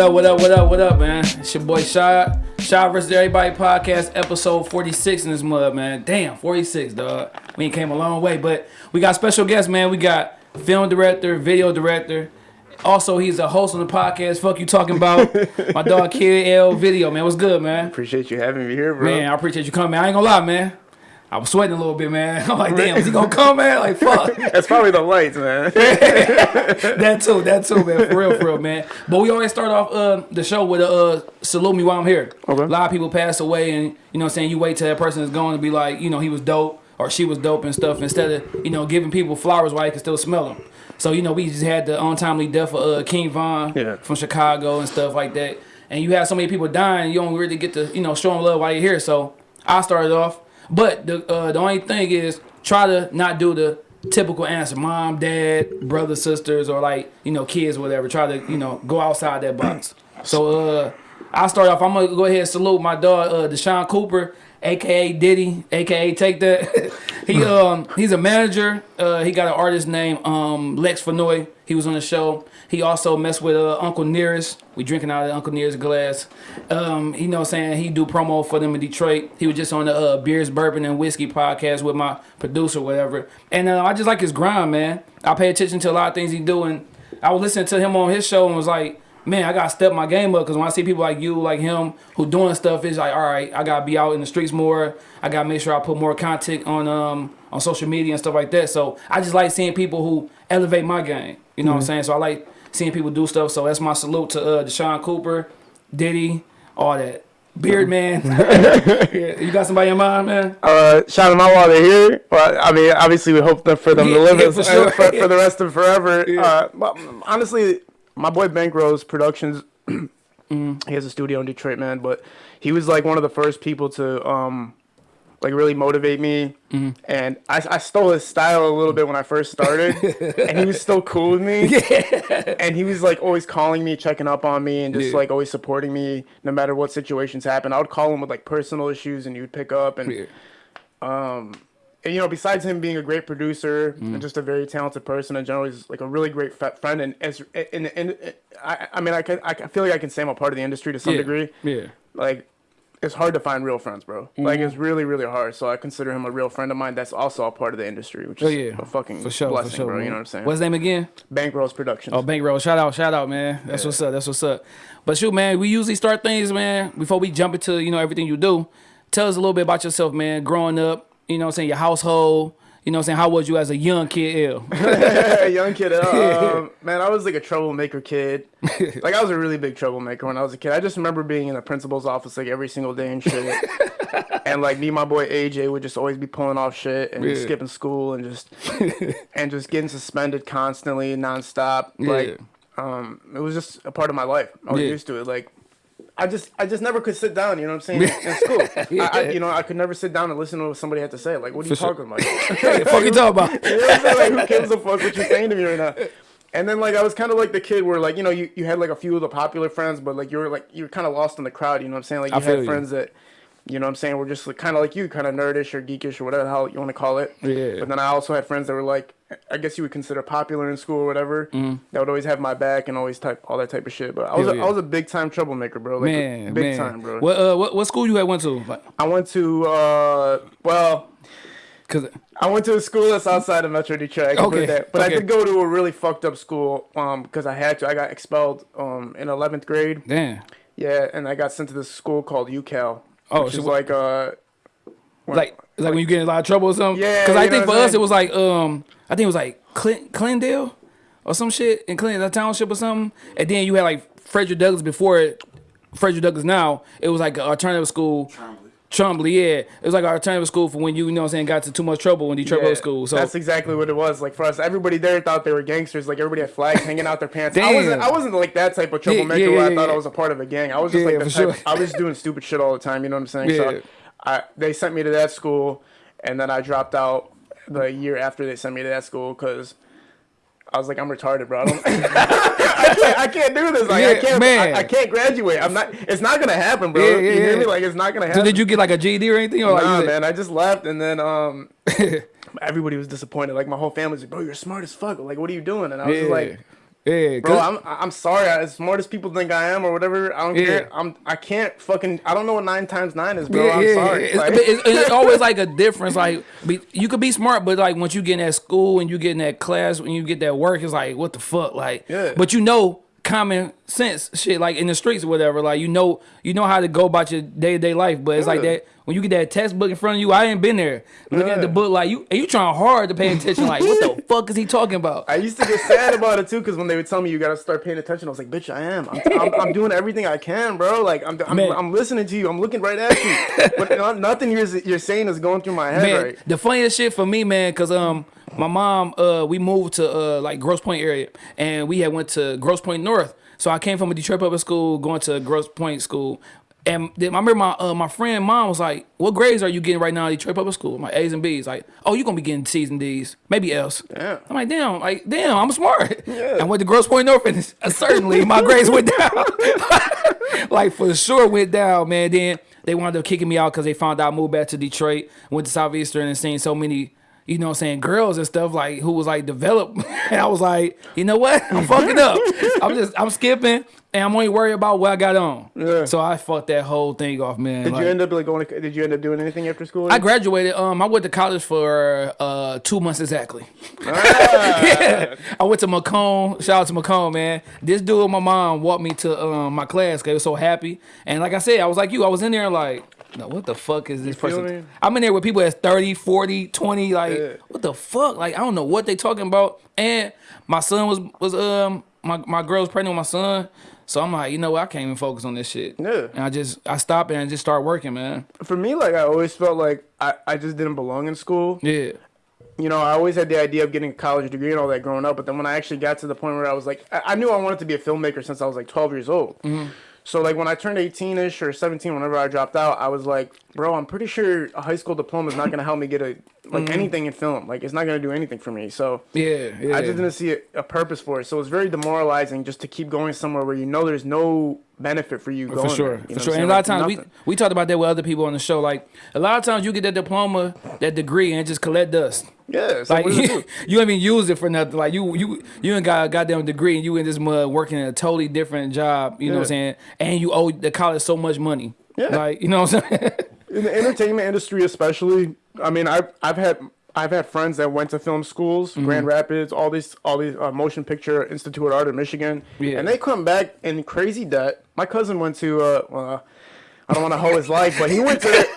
What up, what up, what up, what up, man? It's your boy Shy. Shy vs. Everybody podcast, episode 46 in this mud, man. Damn, 46, dog. We ain't came a long way, but we got special guests, man. We got film director, video director. Also, he's a host on the podcast. Fuck you talking about my dog Kid L Video, man. What's good, man? Appreciate you having me here, bro. Man, I appreciate you coming. I ain't gonna lie, man. I was sweating a little bit, man. I'm like, damn, is he gonna come, man? Like, fuck. That's probably the lights, man. that too, that too, man. For real, for real, man. But we always start off uh, the show with a uh, salute me while I'm here. Okay. A lot of people pass away, and you know, what I'm saying you wait till that person is gone to be like, you know, he was dope or she was dope and stuff, instead of you know giving people flowers while you can still smell them. So you know, we just had the untimely death of uh, King Von Yeah. from Chicago and stuff like that. And you have so many people dying, you don't really get to you know show them love while you're here. So I started off, but the uh, the only thing is try to not do the typical answer: mom, dad, brother, sisters, or like you know kids, or whatever. Try to you know go outside that box. So uh, I start off. I'm gonna go ahead and salute my dog uh, Deshaun Cooper, aka Diddy, aka Take That. he um he's a manager. Uh, he got an artist named um Lex Fenoy. He was on the show. He also messed with uh, Uncle Nearest. We drinking out of Uncle Nearest glass. Um, you know what I'm saying? He do promo for them in Detroit. He was just on the uh, Beers, Bourbon, and Whiskey podcast with my producer, whatever. And uh, I just like his grind, man. I pay attention to a lot of things he do, and I was listening to him on his show and was like, man, I gotta step my game up because when I see people like you, like him, who doing stuff, it's like, all right, I gotta be out in the streets more. I gotta make sure I put more content on um on social media and stuff like that. So I just like seeing people who elevate my game. You know what I'm saying? So I like seeing people do stuff. So that's my salute to uh, Deshaun Cooper, Diddy, all that. Beard man, Yeah, you got somebody in mind, man? uh, shout them out while they're here. Well, I mean, obviously, we hope that for them Yeah, to live yeah, for sure. for, for the rest of forever. Uh, but honestly, my boy Bank Bankrose Productions, Mm-hmm. he has a studio in Detroit, man. But he was like one of the first people to um, like really motivate me. Mm-hmm. And I, I stole his style a little bit when I first started, and he was still cool with me. Yeah. and he was like always calling me, checking up on me, and just like always supporting me no matter what situations happen. I would call him with like personal issues, and he would pick up. And, Yeah. and, you know, besides him being a great producer Mm. and just a very talented person in general, he's like a really great friend. And as and, and, I, I mean, I can I feel like I can say I'm a part of the industry to some Yeah. degree. Yeah. Like. It's hard to find real friends, bro. Like Mm-hmm. it's really, really hard. So I consider him a real friend of mine. That's also a part of the industry, which Oh is yeah. a fucking for sure, blessing, for sure, bro. man. You know what I'm saying? What's his name again? Bankrose Productions. Oh, Bankroll. Shout out, shout out, man. That's what's up. That's what's up. But shoot, man, we usually start things, man, before we jump into, you know, everything you do. Tell us a little bit about yourself, man. Growing up, you know what I'm saying, your household, you know what I'm saying, how was you as a young kid L? young kid. Um, man, I was like a troublemaker kid. Like I was a really big troublemaker when I was a kid. I just remember being in the principal's office like every single day and shit. and like me, and my boy AJ would just always be pulling off shit and just Yeah. skipping school and just and just getting suspended constantly, nonstop. Like um, it was just a part of my life. I was Yeah. used to it. Like. I just, I just never could sit down. You know what I'm saying? In school, I, I, you know, I could never sit down and listen to what somebody had to say. Like, what are you talking about? Hey, fuck you talking about? You know what I'm saying? Like, who gives a fuck what you're saying to me right now? And then like I was kind of like the kid where like you know you, you had like a few of the popular friends, but like you were like you were kind of lost in the crowd. You know what I'm saying? Like you feel had you. friends that you know what I'm saying were just like, kind of like you, kind of nerdish or geekish or whatever the hell you want to call it. Yeah. But then I also had friends that were like I guess you would consider popular in school or whatever. Mm-hmm. That would always have my back and always type all that type of shit. But I was Hell a, yeah. I was a big time troublemaker, bro. Like Man, big man. time, bro. What, uh, what, what school you had went to? Like, I went to uh well. cause, I went to a school that's outside of Metro Detroit. I Okay, that. But okay. I did go to a really fucked up school um, because I had to. I got expelled um, in 11th grade. damn. Yeah, and I got sent to this school called UCal. Oh, which so is what- like uh, Like, like when you get in a lot of trouble or something? Yeah, Cause I think for us, it was like, um, I think it was like Clin- Clendale or some shit in Clendale Township or something. And then you had like Frederick Douglass before it, Frederick Douglass now. It was like an alternative school. Trumbull, yeah. It was like an alternative school for when you, you know what I'm saying, got to too much trouble when Detroit yeah, Road School. So that's exactly what it was. Like for us, everybody there thought they were gangsters. Like everybody had flags hanging out their pants. I wasn't. I wasn't like that type of troublemaker yeah, where I yeah, thought yeah. I was a part of a gang. I was just Yeah, like the type. sure. I was doing stupid shit all the time. You know what I'm saying? Yeah. So I, they sent me to that school, and then I dropped out the year after they sent me to that school because. I was like, I'm retarded, bro. I, don't, I, can't, I can't do this. Like, I can't. man. I, I can't graduate. I'm not. It's not gonna happen, bro. Yeah, you yeah, hear me? Like, it's not gonna So happen. did you get like a GED or anything? Or like, Nah, you- man. I just left, and then um, everybody was disappointed. Like my whole family was like, "Bro, you're smart as fuck. Like, what are you doing?" And I was Yeah. just like, Yeah, Bro, I'm I'm sorry. As smart as people think I am, or whatever, I don't Yeah. care. I'm I can't fucking. I don't know what nine times nine is, bro. Yeah, I'm yeah, sorry. It's, Like- it's, it's always like a difference. Like you could be smart, but like once you get in that school and you get in that class, when you get that work, it's like what the fuck, like. Yeah. But you know common sense shit, like in the streets or whatever. Like you know, you know how to go about your day to day life. But it's like that when you get that textbook in front of you. I ain't been there. Looking at the book, like you, and you trying hard to pay attention. Like what the fuck is he talking about? I used to get sad about it too, because when they would tell me you gotta start paying attention, I was like, "Bitch, I am. I'm, I'm, I'm doing everything I can, bro. Like, I'm, I'm, I'm listening to you. I'm looking right at you, but nothing you're you're saying is going through my head man, right. the funniest shit for me, man, cause um my mom uh we moved to uh like Grosse Pointe area and we had went to Grosse Pointe North. So I came from a Detroit public school going to Grosse Pointe school. And then I remember my uh, my friend mom was like, "What grades are you getting right now at Detroit Public School?" My A's and B's. Like, "Oh, you're gonna be getting C's and D's, maybe L's." Damn. I'm like, "Damn, like damn, I'm smart." Yeah. I went to Grosse Pointe North, and uh, certainly my grades went down. like for sure went down, man. Then they wound up kicking me out because they found out I moved back to Detroit, went to Southeastern and seen so many, you know, what I'm saying girls and stuff like who was like developed, and I was like, you know what, I'm fucking up. I'm just I'm skipping, and I'm only worried about what I got on. Yeah. So I fucked that whole thing off, man. Did Like, you end up like going? To, did you end up doing anything after school? I graduated. Um, I went to college for uh two months exactly. Ah. yeah, I went to Macomb. Shout out to Macomb, man. This dude, my mom, walked me to um my class. 'cause They was so happy, and like I said, I was like you. I was in there like, no, what the fuck is this feel person? I'm in there with people that's 30, 40, 20. Like, Yeah. what the fuck? Like, I don't know what they talking about. And my son was was um my my girl was pregnant with my son. So I'm like, you know what? I can't even focus on this shit. Yeah. And I just I stopped and I just started working, man. For me, like I always felt like I, I just didn't belong in school. Yeah. you know, I always had the idea of getting a college degree and all that growing up, but then when I actually got to the point where I was like, I, I knew I wanted to be a filmmaker since I was like 12 years old. Mm-hmm. So like when I turned 18 ish or 17, whenever I dropped out, I was like, bro, I'm pretty sure a high school diploma is not gonna help me get a like anything in film. Like it's not gonna do anything for me. So Mm-hmm. Yeah. Yeah. I just didn't see a, a purpose for it. So it's very demoralizing just to keep going somewhere where you know there's no benefit for you going. For sure, there, you for sure. And a lot Like, of times we, nothing. we talked about that with other people on the show. Like a lot of times you get that diploma, that degree, and just collect dust. yeah, it's Like like, what does it you, don't even use it for nothing. Like you you you ain't got a goddamn degree and you in this mud working in a totally different job. You know what I'm saying? And you owe the college so much money. Yeah. Like you know what I'm saying? in the entertainment industry especially i mean i've i've had i've had friends that went to film schools Mm-hmm. grand rapids all these all these uh, motion picture institute of art in michigan Yeah. and they come back in crazy debt my cousin went to uh well, i don't want to hoe his life but he went to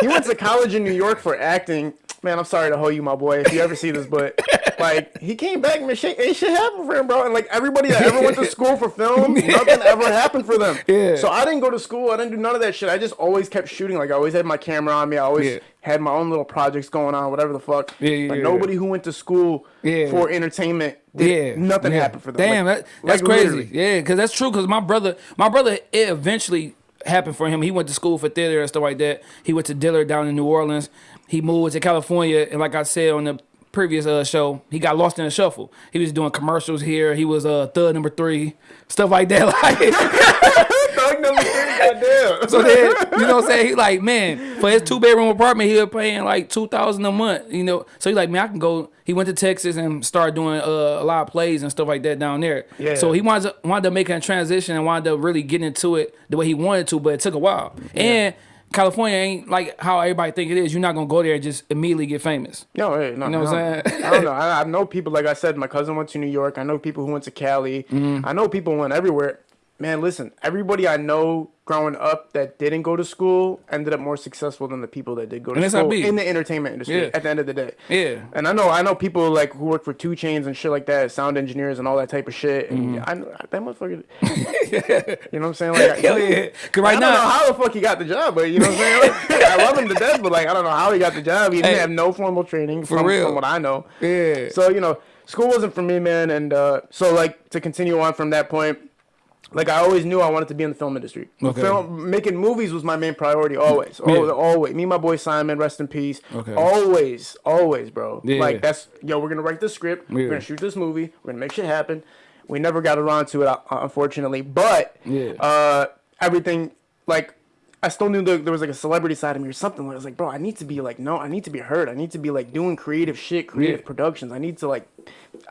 he went to college in new york for acting man i'm sorry to hoe you my boy if you ever see this but like he came back and shit ain't shit happened for him bro and like everybody that ever went to school for film nothing ever happened for them Yeah. so I didn't go to school. I didn't do none of that shit. I just always kept shooting. Like I always had my camera on me. I always Yeah. had my own little projects going on, whatever the fuck. Yeah, yeah, But nobody who went to school Yeah. for entertainment, did, Yeah, nothing happened for them. Damn, Like- that, that's like, crazy. literally. Yeah, because that's true. Because my brother, my brother, it eventually happened for him. He went to school for theater and stuff like that. He went to Dillard down in New Orleans. He moved to California, and like I said on the previous uh, show, he got lost in the shuffle. He was doing commercials here. He was uh, third number three, stuff like that. Like. Thug number three, goddamn. So then, you know what I'm saying? He like, man, for his two bedroom apartment, he was paying like two thousand a month. You know, so he like, man, I can go. He went to Texas and started doing uh, a lot of plays and stuff like that down there. Yeah. So he wanted up, wanted up making a transition and wanted up really getting into it the way he wanted to, but it took a while. And California ain't like how everybody think it is. You're not gonna go there and just immediately get famous. No, hey, no, know what I'm saying? I don't know. I, I know people. Like I said, my cousin went to New York. I know people who went to Cali. Mm-hmm. I know people went everywhere. Man, listen. Everybody I know growing up that didn't go to school ended up more successful than the people that did go to And school in the entertainment industry. Yeah. At the end of the day. Yeah. And I know, I know people like who work for 2 Chainz and shit like that, sound engineers and all that type of shit. And Mm-hmm. I know that motherfucker. you know what I'm saying? Like, Hell yeah. Cause right I don't now, know how the fuck he got the job, but you know what I'm saying? Like, I love him to death, but like I don't know how he got the job. He didn't Hey. have no formal training For from, real. from what I know. Yeah. So you know, school wasn't for me, man. And uh, so like to continue on from that point, like I always knew I wanted to be in the film industry. Okay. Film making movies was my main priority always. Yeah. Always, always. Me and my boy Simon, rest in peace. Okay. Always, always, bro. Yeah. Like that's yo, we're gonna write this script. Yeah. We're gonna shoot this movie. We're gonna make shit happen. We never got around to it, uh, unfortunately. But Yeah. uh, everything like I still knew there was like a celebrity side of me or something. I was like, bro, I need to be like, no, I need to be heard. I need to be like doing creative shit, creative Yeah. productions. I need to like,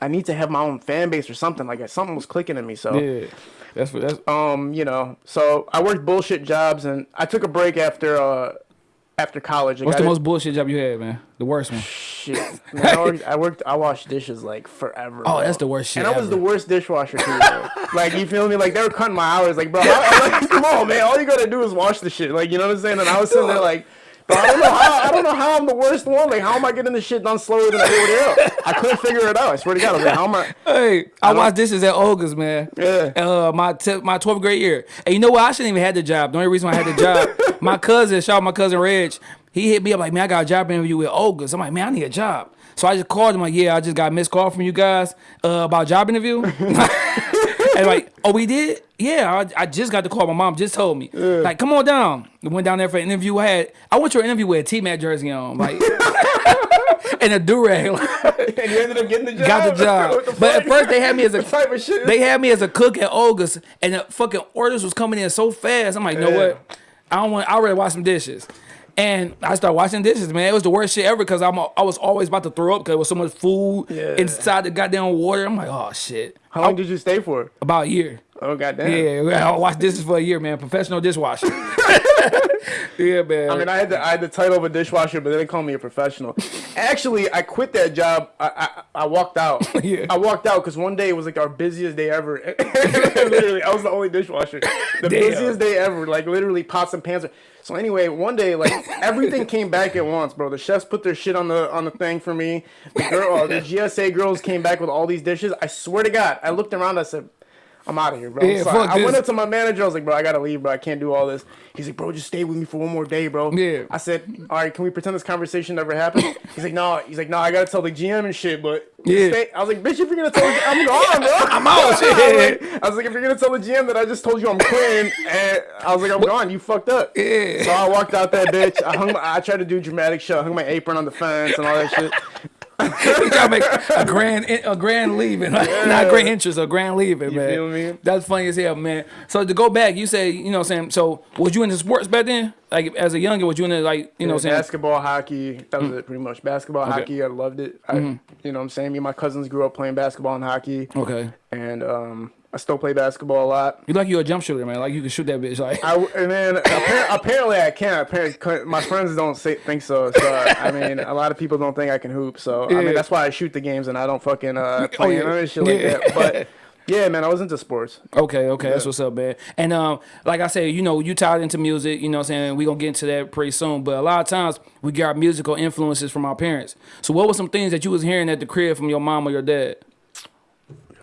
I need to have my own fan base or something. Like something was clicking in me. So, Yeah, that's what that's. um, you know, so I worked bullshit jobs and I took a break after uh after college. What's the most bullshit job you had, man? The worst one. shit? Man, I, worked, I worked. I washed dishes like forever. Oh, bro. that's the worst shit And I was the worst dishwasher too. Like you feel me? Like they were cutting my hours. Like bro, I, like, come on, man. All you gotta do is wash the shit. Like you know what I'm saying? And I was sitting there like. Bro, I don't know how I don't know how I'm the worst one. Like how am I getting this shit done slower than everybody else? I couldn't figure it out. I swear to God. I was like, how am I? Hey, I, don't- watched dishes at Olga's, man. Yeah. Uh, my t- my 12th grade year. And you know what? I shouldn't even had the job. The only reason why I had the job, my cousin, shout out my cousin Reg, he hit me up like, man, I got a job interview with Olga's. I'm like, man, I need a job. So I just called him like, yeah, I just got a missed call from you guys uh, about job interview. and like, oh, we did? Yeah, I, I just got the call. My mom just told me. Like, come on down. We went down there for an interview. I had I went to an interview with a T-Mac jersey on, like, and a do-rag. And you ended up getting the job. got the job. The but at first they had me as a type of shit? they had me as a cook at Olga's, and the fucking orders was coming in so fast. I'm like, you know Yeah. what? I don't want. I already wash some dishes. And I started washing dishes, man. It was the worst shit ever because I'm I was always about to throw up because there was so much food Yeah. inside the goddamn water. I'm like, oh shit. How long did you stay for? About a year. Oh goddamn. Yeah, I watched dishes for a year, man. Professional dishwasher. yeah, man. I mean, I had the I had the title of a dishwasher, but then they didn't call me a professional. Actually, I quit that job. I I, I walked out. Yeah. I walked out because one day it was like our busiest day ever. literally, I was the only dishwasher. The Damn. busiest day ever. Like literally, pots and pans. So anyway, one day like everything came back at once, bro. The chefs put their shit on the on the thing for me. The girl, the GSA girls came back with all these dishes. I swear to God, I looked around. I said. I'm out of here, bro. Yeah, fuck I, I went up to my manager. I was like, bro, I gotta leave, bro. I can't do all this. He's like, bro, just stay with me for one more day, bro. Yeah. I said, all right, can we pretend this conversation never happened? He's like, no. He's like, no, I gotta tell the GM and shit, but Yeah. stay. I was like, bitch, if you're gonna tell, the, I'm gone, bro. I'm out, I was, like, I was like, if you're gonna tell the GM that I just told you I'm quitting, and I was like, I'm gone. You fucked up. Yeah. So I walked out that bitch. I hung. My, I tried to do dramatic shit. I hung my apron on the fence and all that shit. you gotta make a grand a grand leaving, not grand interest, a grand leaving, man. feel me? That's funny as hell, man. So to go back, you say, you know, what I'm saying, so was you into sports back then? Like as a younger, was you into like, you know, what I'm saying, basketball, hockey. That was it, pretty much. Basketball, hockey. I loved it. I, Mm-hmm. You know, what I'm saying. Me and my cousins grew up playing basketball and hockey, okay, and um, I still play basketball a lot. you like you're a jump shooter, man. Like you can shoot that bitch, like. I and then appar- apparently I can. Apparently, my friends don't say, think so. So I mean, a lot of people don't think I can hoop. So I mean, that's why I shoot the games and I don't fucking uh, Oh, play yeah. none of this shit like Yeah. that. But yeah, man, I was into sports. Okay, okay, that's what's up, man. And um, like I said, you know, you tied into music, you know what I'm saying? We're gonna get into that pretty soon. But a lot of times we got musical influences from our parents. So what were some things that you was hearing at the crib from your mom or your dad?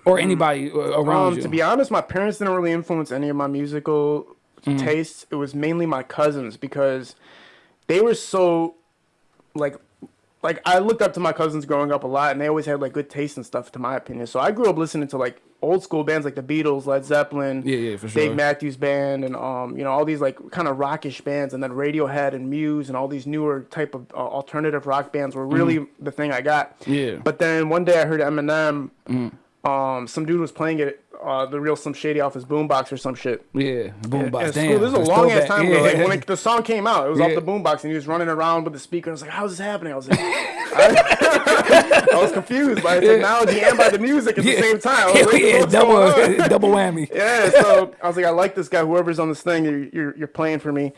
Or anybody uh, around Um, you? to be honest, my parents didn't really influence any of my musical Mm-hmm. tastes. It was mainly my cousins because they were so like like I looked up to my cousins growing up a lot, and they always had like good taste and stuff, to my opinion. So I grew up listening to like old school bands like the Beatles, Led Zeppelin, Yeah, yeah, for sure. Dave Matthews Band, and um, you know all these like kind of rockish bands, and then Radiohead and Muse, and all these newer type of uh, alternative rock bands were really the thing I got. Yeah. But then one day I heard Eminem. Mm. Um, some dude was playing it, uh, the real Slim Shady off his boombox or some shit. yeah, boombox. Damn, school, this is a long ass time ago. Yeah. Like when it, the song came out, it was Yeah. off the boombox, and he was running around with the speaker. And I was like, "How's this happening?" I was like, I, I was confused by the technology and by the music at the same time. I was like, yeah, "What's double double whammy. yeah, so I was like, I like this guy. Whoever's on this thing, you're you're, you're playing for me.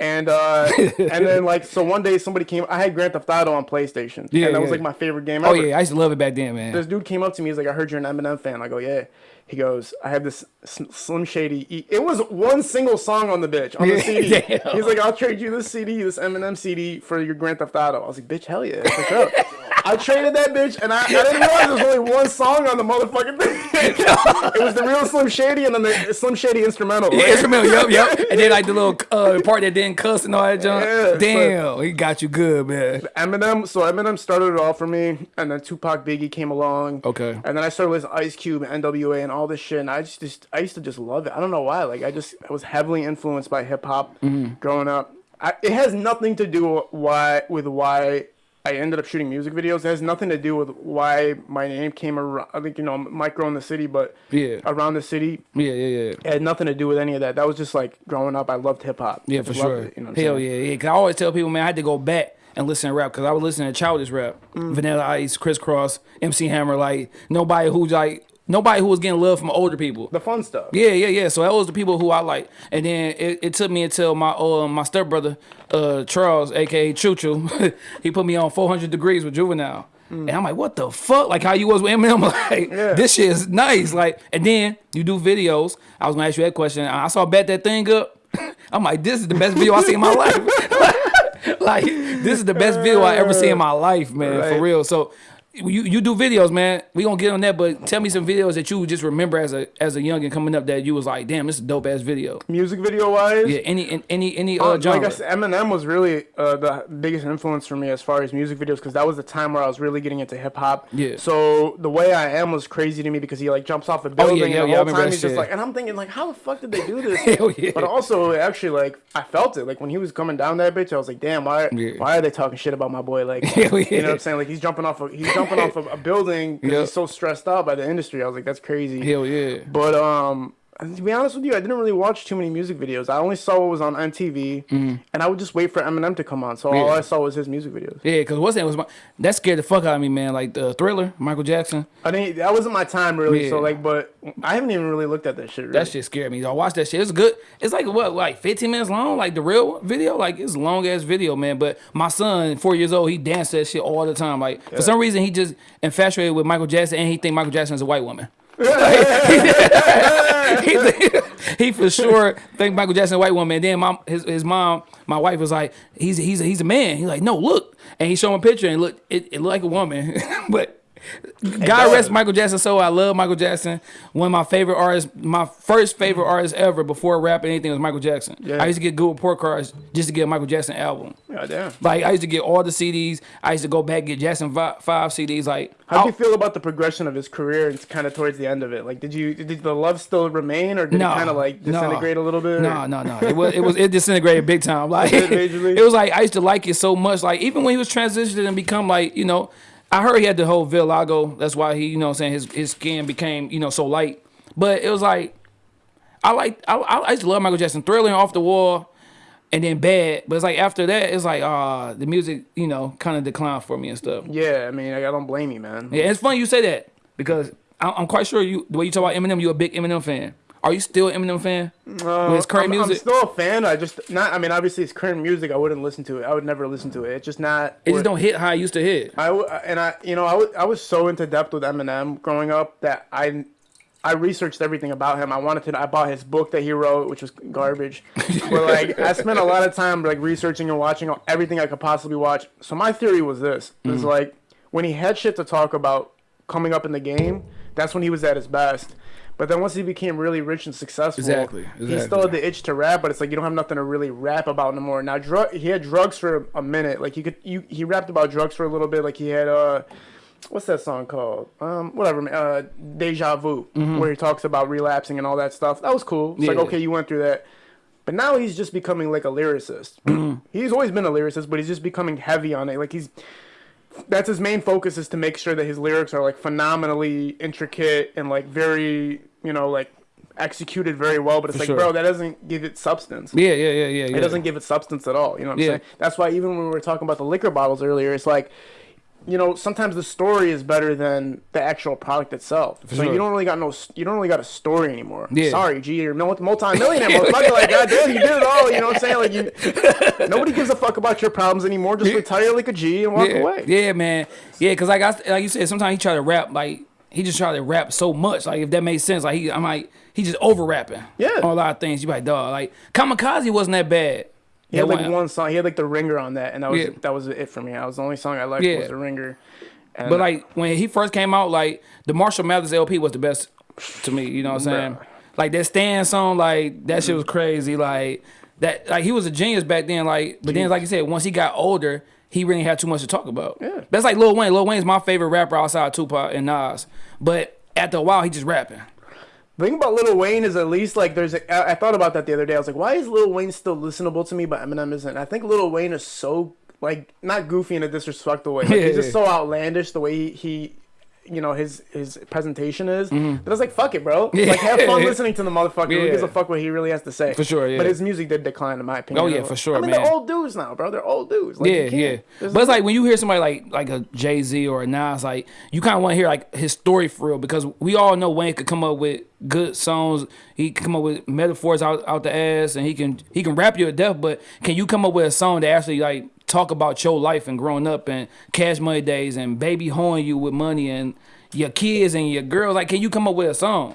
And uh, and then like so one day somebody came. I had Grand Theft Auto on PlayStation. Yeah, and that was like my favorite game. Oh yeah, I used to love it back then, man. this dude came up to me. He's like, I heard you're an Eminem fan. I go, yeah. He goes, I have this Slim Shady. E- It was one single song on the bitch on Yeah, the CD. damn. He's like, I'll trade you this CD, this Eminem CD for your Grand Theft Auto. I was like, bitch, hell yeah, for sure. I traded that bitch, and I, I didn't realize there was only one song on the motherfucking thing. it was the real Slim Shady, and then the Slim Shady instrumental. Yeah, right? instrumental, yep, yep. And then like the little uh, part that didn't cuss and all that junk. Yeah, Damn, he got you good, man. Eminem, so Eminem started it all for me, and then Tupac Biggie came along. Okay. And then I started with Ice Cube and NWA and all this shit, and I just, just I used to just love it. I don't know why. Like I just I was heavily influenced by hip hop Mm-hmm. growing up. I, it has nothing to do why with why I ended up shooting music videos. It has nothing to do with why my name came around. I think you know, micro in the city, but Yeah. around the city, Yeah, yeah, yeah. it had nothing to do with any of that. That was just like growing up. I loved hip hop. Yeah, for sure. it, you know Hell yeah, yeah. Cause I always tell people, man, I had to go back and listen to rap because I was listening to childish rap, Mm. Vanilla Ice, Kris Kross, MC Hammer, like nobody who's like nobody who was getting love from older people. The fun stuff. Yeah, yeah, yeah. So that was the people who I like, and then it, it took me until my uh, my stepbrother, uh, Charles, aka Choo Choo, he put me on 400 Degrees with Juvenile. And I'm like, what the fuck? Like how you was with Eminem? Like Yeah. this shit is nice. Like, and then you do videos. I was gonna ask you that question. I saw bet that thing up. I'm like, this is the best video I seen in my life. like, this is the best video I ever see in my life, man. For real. So you you do videos, man. We gonna get on that, but tell me some videos that you just remember as a as a youngin coming up that you was like, damn, this is a dope ass video. Music video wise, Yeah, any any any Uh, uh, genre. like I said, Eminem was really uh, the biggest influence for me as far as music videos because that was the time where I was really getting into hip hop. Yeah. So the way I am was crazy to me because he like jumps off a yeah, building yeah, and yeah, the whole time he's just like, and I'm thinking like, how the fuck did they do this? Hell yeah. But also, actually, like I felt it. Like when he was coming down that bitch, I was like, damn, why Yeah. why are they talking shit about my boy? Like, Hell you know what I'm saying? Like he's jumping off a he's jumping off of a building because Yeah. he's so stressed out by the industry. I was like, that's crazy. Hell yeah. But um, to be honest with you, I didn't really watch too many music videos. I only saw what was on MTV, and I would just wait for Eminem to come on. So all Mm-hmm. I saw was his music videos. Yeah, cause what's that was my that scared the fuck out of me, man. Like the Thriller, Michael Jackson. I didn't. That wasn't my time really. So like, but I haven't even really looked at that shit. Really. That shit scared me. I watched that shit. It's good. It's like what, like 15 minutes long, like the real video. Like it's long ass video, man. But my son, four years old, he danced that shit all the time. Like for some reason, he just infatuated with Michael Jackson, and he think Michael Jackson is a white woman. he, think- he for sure think Michael Jackson white woman. And then my his, his mom, my wife was like, he's he's he's a man. He's like, no, look, and he showed him a picture and look, it, it looked like a woman, but. God rest Michael Jackson. So I love Michael Jackson. One of my favorite artists, my first favorite artist ever before rapping anything was Michael Jackson. Yeah. I used to get good report cards just to get a Michael Jackson album. God damn. Like I used to get all the CDs. I used to go back and get Jackson fi- five CDs. Like How do you feel about the progression of his career and kind of towards the end of it? Like, did you did the love still remain, or did No, it kind of like no. disintegrate a little bit? No, no, no. It was it was it disintegrated big time. Like It it was like I used to like it so much. Like even when he was transitioning and become like you know, I heard he had the whole vitiligo. That's why he you know what I'm saying his his skin became you know so light. But it was like I like I, I used to love Michael Jackson, Thriller, and Off the Wall, and then Bad. But it's like after that, it's like uh the music you know kind of declined for me and stuff. Yeah, I mean, I don't blame you, man. Yeah, it's funny you say that because I- I'm quite sure you the way you talk about Eminem, you're a big Eminem fan. Are you still an Eminem fan? Uh, With his current I'm, music? I'm still a fan. I just not. I mean, obviously, it's current music. I wouldn't listen to it. I would never listen to it. It's just not. It just don't hit how it used to hit. I and I, you know, I was I was so into depth with Eminem growing up that I, I researched everything about him. I wanted to. I bought his book that he wrote, which was garbage. but like, I spent a lot of time like researching and watching everything I could possibly watch. So my theory was this: Mm-hmm. was like when he had shit to talk about coming up in the game, that's when he was at his best. But then once he became really rich and successful, Exactly, he still had the itch to rap, but it's like you don't have nothing to really rap about no more. Now, drug he had drugs for a minute. Like you could, you he rapped about drugs for a little bit. Like he had uh, what's that song called? Um, whatever. man, Uh, Deja Vu, where he talks about relapsing and all that stuff. That was cool. It's like Mm-hmm. Okay, you went through that. But now he's just becoming like a lyricist. Mm-hmm. he's always been a lyricist, but he's just becoming heavy on it. Like he's that's his main focus is to make sure that his lyrics are like phenomenally intricate and like very you know like executed very well. But it's For like, sure. bro, that doesn't give it substance. Yeah, yeah, yeah, yeah. yeah. It doesn't give it substance at all. You know what I'm Yeah. saying? That's why even when we were talking about the liquor bottles earlier, it's like, you know, sometimes the story is better than the actual product itself. so sure. you don't really got no, you don't really got a story anymore. Yeah. Sorry, G, you're multi multi-millionaire motherfucker. Like, goddamn, you did it all. You know what I'm saying? Like, you, nobody gives a fuck about your problems anymore. Just retire like a G and walk yeah. away. Yeah, man. Yeah, cause like I like you said, sometimes he try to rap like he just tried to rap so much. Like if that made sense, like he I'm like he just over rapping. Yeah. on a lot of things. You like dog. Like Kamikaze wasn't that bad. He had like one- one song. He had like the ringer on that, and that was Yeah. that was it for me. That was the only song I liked Yeah. was the ringer. And But like when he first came out, like the Marshall Mathers LP was the best to me. You know what I'm saying? Bruh. Like that Stan song, like that shit mm-hmm. was crazy. Like that, like he was a genius back then. Like, but then like you said, once he got older, he really had too much to talk about. Yeah. That's like Lil Wayne. Lil Wayne's my favorite rapper outside of Tupac and Nas. But after a while, he just rapping. The thing about Lil Wayne is at least like there's a, I, I thought about that the other day. I was like, why is Lil Wayne still listenable to me, but Eminem isn't? I think Lil Wayne is so like not goofy in a disrespectful way. Like, Yeah, he's just so outlandish the way he, he you know, his his presentation is. Mm-hmm. But I was like, fuck it, bro. Like have fun listening to the motherfucker. Who gives a fuck what he really has to say? For sure, yeah. But his music did decline in my opinion. Oh, yeah, for sure, I mean man. they're old dudes now, bro. They're old dudes. Like, yeah, yeah. there's But it's like when you hear somebody like like a Jay Z or a Nas, like you kind of want to hear like his story for real because we all know Wayne could come up with good songs. He can come up with metaphors out out the ass, and he can he can rap you to death. But can you come up with a song that actually like talk about your life and growing up and cash money days and baby hoeing you with money and your kids and your girls? Like, can you come up with a song?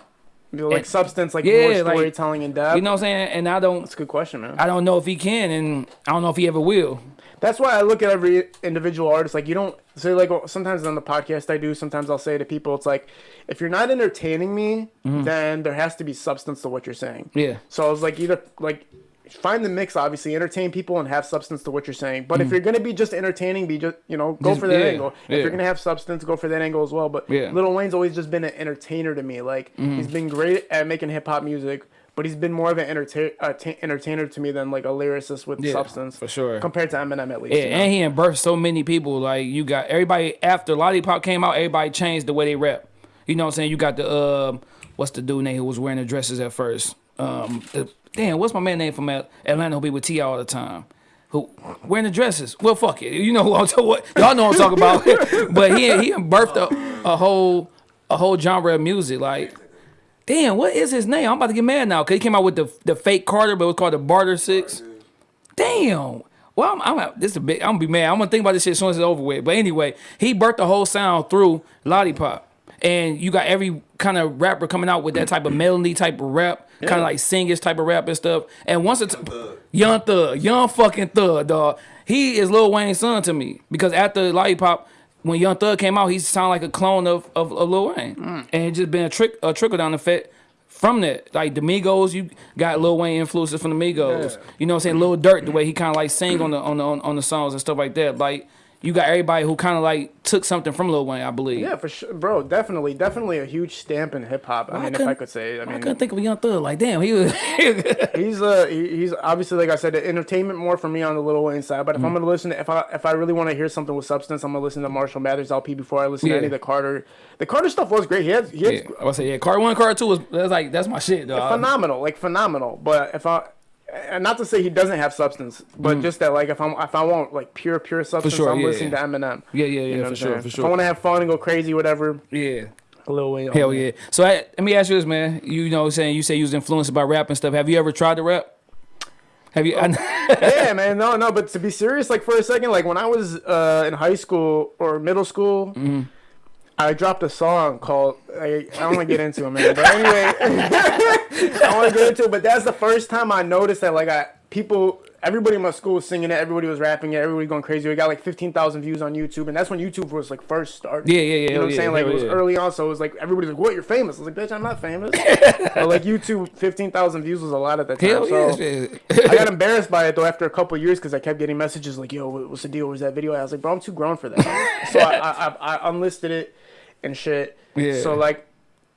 you know, like and- substance, like Yeah, more like, storytelling in depth. You know what I'm saying? And I don't That's a good question, man. I don't know if he can, and I don't know if he ever will. That's why I look at every individual artist. Like you don't say like sometimes on the podcast I do. Sometimes I'll say to people, it's like if you're not entertaining me, mm-hmm. then there has to be substance to what you're saying. Yeah. So I was like either like find the mix. Obviously, entertain people and have substance to what you're saying. But if you're gonna be just entertaining, be just you know go Mm. Just- for that yeah, angle. If yeah. you're gonna have substance, go for that angle as well. But Yeah. Lil Wayne's always just been an entertainer to me. Like he's been great at making hip hop music. But he's been more of an entertain, uh, ta- entertainer to me than like a lyricist with Yeah, substance, for sure. Compared to Eminem, at least. Yeah, you know? and he birthed so many people. Like you got everybody after Lollipop came out, everybody changed the way they rap. You know what I'm saying? You got the um, what's the dude name who was wearing the dresses at first? Um, the, damn, what's my man name from Atlanta who be with T all the time? Who wearing the dresses? Well, fuck it. You know who I'm talking. Y'all know what I'm talking about? but he he birthed a, a whole a whole genre of music. Like, damn, what is his name? I'm about to get mad now because he came out with the the fake Carter, but it was called the Barter Six. Damn. Well, I'm, I'm this is a big. I'm gonna be mad. I'm gonna think about this shit as soon as it's over with. But anyway, he birthed the whole sound through Lollipop, and you got every kind of rapper coming out with that type of melody type of rap, kind of like singish type of rap and stuff. And once it's young thug, young fucking thug, dog. He is Lil Wayne's son to me because after Lollipop. When Young Thug came out, he sounded like a clone of, of, of Lil Wayne, mm. and it just been a trick a trickle down effect from that. Like the Migos, you got Lil Wayne influences from the Migos. You know what I'm saying? Lil Durk, the way he kind of like sing on the on the on the songs and stuff like that. Like you got everybody who kind of like took something from Lil Wayne, I believe. Yeah, for sure, bro. Definitely, definitely a huge stamp in hip hop. I mean, if I couldn't- say, I mean, I couldn't think of a Young Thug. Like damn, he was. he's uh he- he's obviously like I said, the entertainment more for me on the Lil Wayne side. But if Mm. I'm gonna listen, to, if I if I really want to hear something with substance, I'm gonna listen to Marshall Mathers LP before I listen Yeah. to any of the Carter. The Carter stuff was great. He had he had yeah, I was say yeah. Card one, card two was that's like that's my shit, dog. phenomenal, like phenomenal. But if I and not to say he doesn't have substance, but just that like if I'm if I want like pure pure substance, Mm. sure, I'm yeah, listening yeah. to Eminem. Yeah, yeah, yeah, You know for sure, saying? for If I want to have fun and go crazy, whatever. Yeah. Lil Wayne. Hell yeah. So I, let me ask you this, man. You know, what I'm saying you say you was influenced by rap and stuff. Have you ever tried to rap? Have you? yeah, man. No, no. But to be serious, like for a second, like when I was uh, in high school or middle school, Mm-hmm. I dropped a song called. I, I don't want to get into it, man. But anyway, I want to get into it. But that's the first time I noticed that, like, I people, everybody in my school was singing it. Everybody was rapping it. Everybody going crazy. We got like fifteen thousand views on YouTube, and that's when YouTube was like first started. Yeah, yeah, yeah, You know what I'm yeah, saying? Like hell it was yeah. early on, so it was like everybody's like, "What? You're famous?" I was like, "Bitch, I'm not famous." but like YouTube, fifteen thousand views was a lot at that time. Hell so, yeah. I got embarrassed by it though after a couple of years because I kept getting messages like, "Yo, what's the deal? Where's that video?" I was like, "Bro, I'm too grown for that." so I, I, I, I unlisted it and shit. Yeah. So like,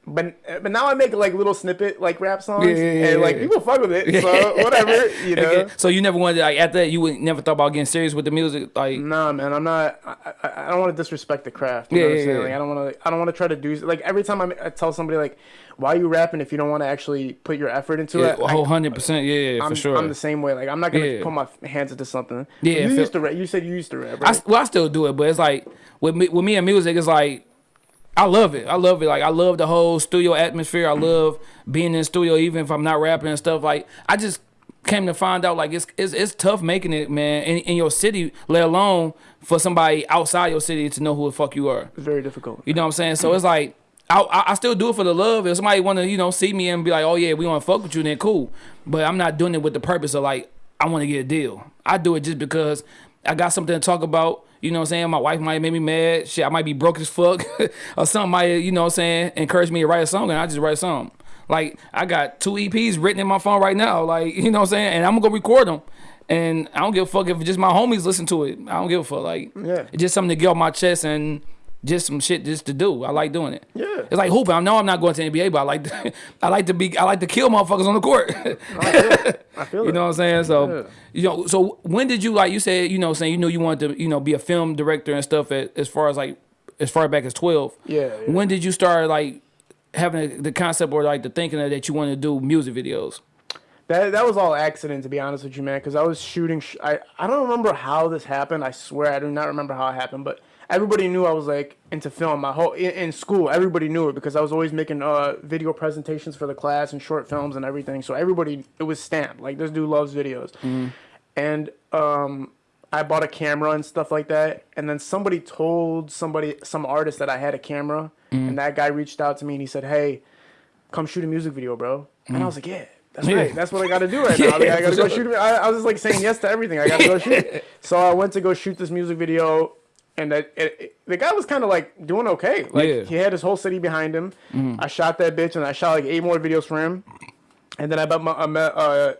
but but now I make like little snippet like rap songs Yeah, yeah, and like people fuck with it. So whatever, you know. Okay. So you never wanted like after that you would never thought about getting serious with the music, like Nah, man, I'm not. I, I, I don't want to disrespect the craft. You Yeah, know what yeah, I'm saying? Like, I don't want to. I don't want to try to do like every time I, I tell somebody like, "Why are you rapping if you don't want to actually put your effort into yeah, it?" a I- whole hundred percent, yeah, yeah, I'm, for sure. I'm the same way. Like I'm not gonna Yeah. put my hands into something. Yeah, you used to rap. You said you used to rap. Right? s- well, I still do it, but it's like with me, with me and music, it's like I love it. I love it. Like I love the whole studio atmosphere. I love being in the studio, even if I'm not rapping and stuff. Like I just came to find out like it's it's, it's tough making it, man, in, in your city, let alone for somebody outside your city to know who the fuck you are. it's very difficult. You know what I'm saying? So it's like I, I I still do it for the love. If somebody want to you know see me and be like, oh yeah, we want to fuck with you, then cool. But I'm not doing it with the purpose of like I want to get a deal. I do it just because I got something to talk about. You know what I'm saying? My wife might make me mad. Shit, I might be broke as fuck, or something might you know what I'm saying encourage me to write a song, and I just write a song. Like I got two EPs written in my phone right now. Like you know what I'm saying, and I'm gonna go record them. And I don't give a fuck if just my homies listen to it. I don't give a fuck. Like Yeah. it's just something to get off my chest and just some shit just to do. I like doing it. Yeah. It's like hooping. I know I'm not going to the NBA, but I like to, I like to be I like to kill motherfuckers on the court. I feel. I feel you it. know what I'm saying? So Yeah. you know, so when did you like you said you know saying you knew you wanted to you know be a film director and stuff at, as far as like as far back as 12. Yeah, yeah. When did you start like having the concept or like the thinking that you wanted to do music videos? That that was all accident, to be honest with you, man. Because I was shooting. Sh- I I don't remember how this happened. I swear I do not remember how it happened. But everybody knew I was like into film. My whole in, in school, everybody knew it because I was always making uh video presentations for the class and short films and everything. So everybody, it was stamped. Like this dude loves videos, and um. I bought a camera and stuff like that, and then somebody told somebody, some artist, that I had a camera, and that guy reached out to me and he said, "Hey, come shoot a music video, bro." And I was like, "Yeah, that's Yeah. right. That's what I got to do right now. Like, I got to go sure. shoot. I, I was just like saying yes to everything. I got to go shoot. So I went to go shoot this music video, and that it, it- the guy was kind of like doing okay. Like Yeah. he had his whole city behind him. I shot that bitch, and I shot like eight more videos for him. And then I met my I met uh,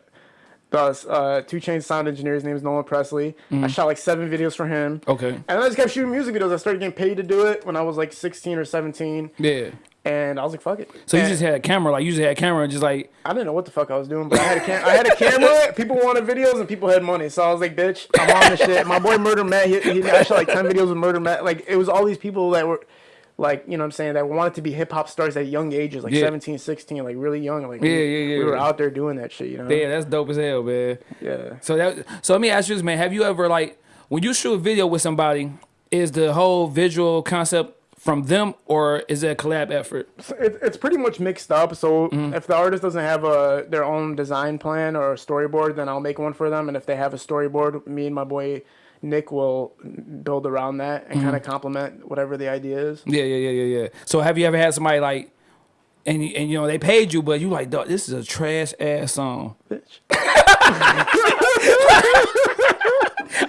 the uh, two chain sound engineer. His name is Nolan Presley. I shot like seven videos for him. Okay. And then I just kept shooting music videos. I started getting paid to do it when I was like 16 or 17. Yeah. And I was like, fuck it. So you just had a camera, like you just had a camera and just like I didn't know what the fuck I was doing, but I had a cam- I had a camera. People wanted videos and people had money, so I was like, "Bitch, I'm on this shit." My boy Murder Matt, he, he I shot like ten videos with Murder Matt. Like it was all these people that were, like you know, what I'm saying that wanted to be hip hop stars at young ages, like Yeah. 17, 16, like really young. Like Yeah, we, yeah, yeah, We were out there doing that shit, you know. yeah, that's dope as hell, man. Yeah. So that so let me ask you this, man. Have you ever like when you shoot a video with somebody, is the whole visual concept from them or is it a collab effort? So it, it's pretty much mixed up. So Mm-hmm. if the artist doesn't have a their own design plan or a storyboard, then I'll make one for them. And if they have a storyboard, me and my boy Nick will build around that and Mm-hmm. kind of complement whatever the idea is. Yeah, yeah, yeah, yeah, yeah. So have you ever had somebody like and and you know they paid you, but you like, dog, this is a trash ass song. Bitch.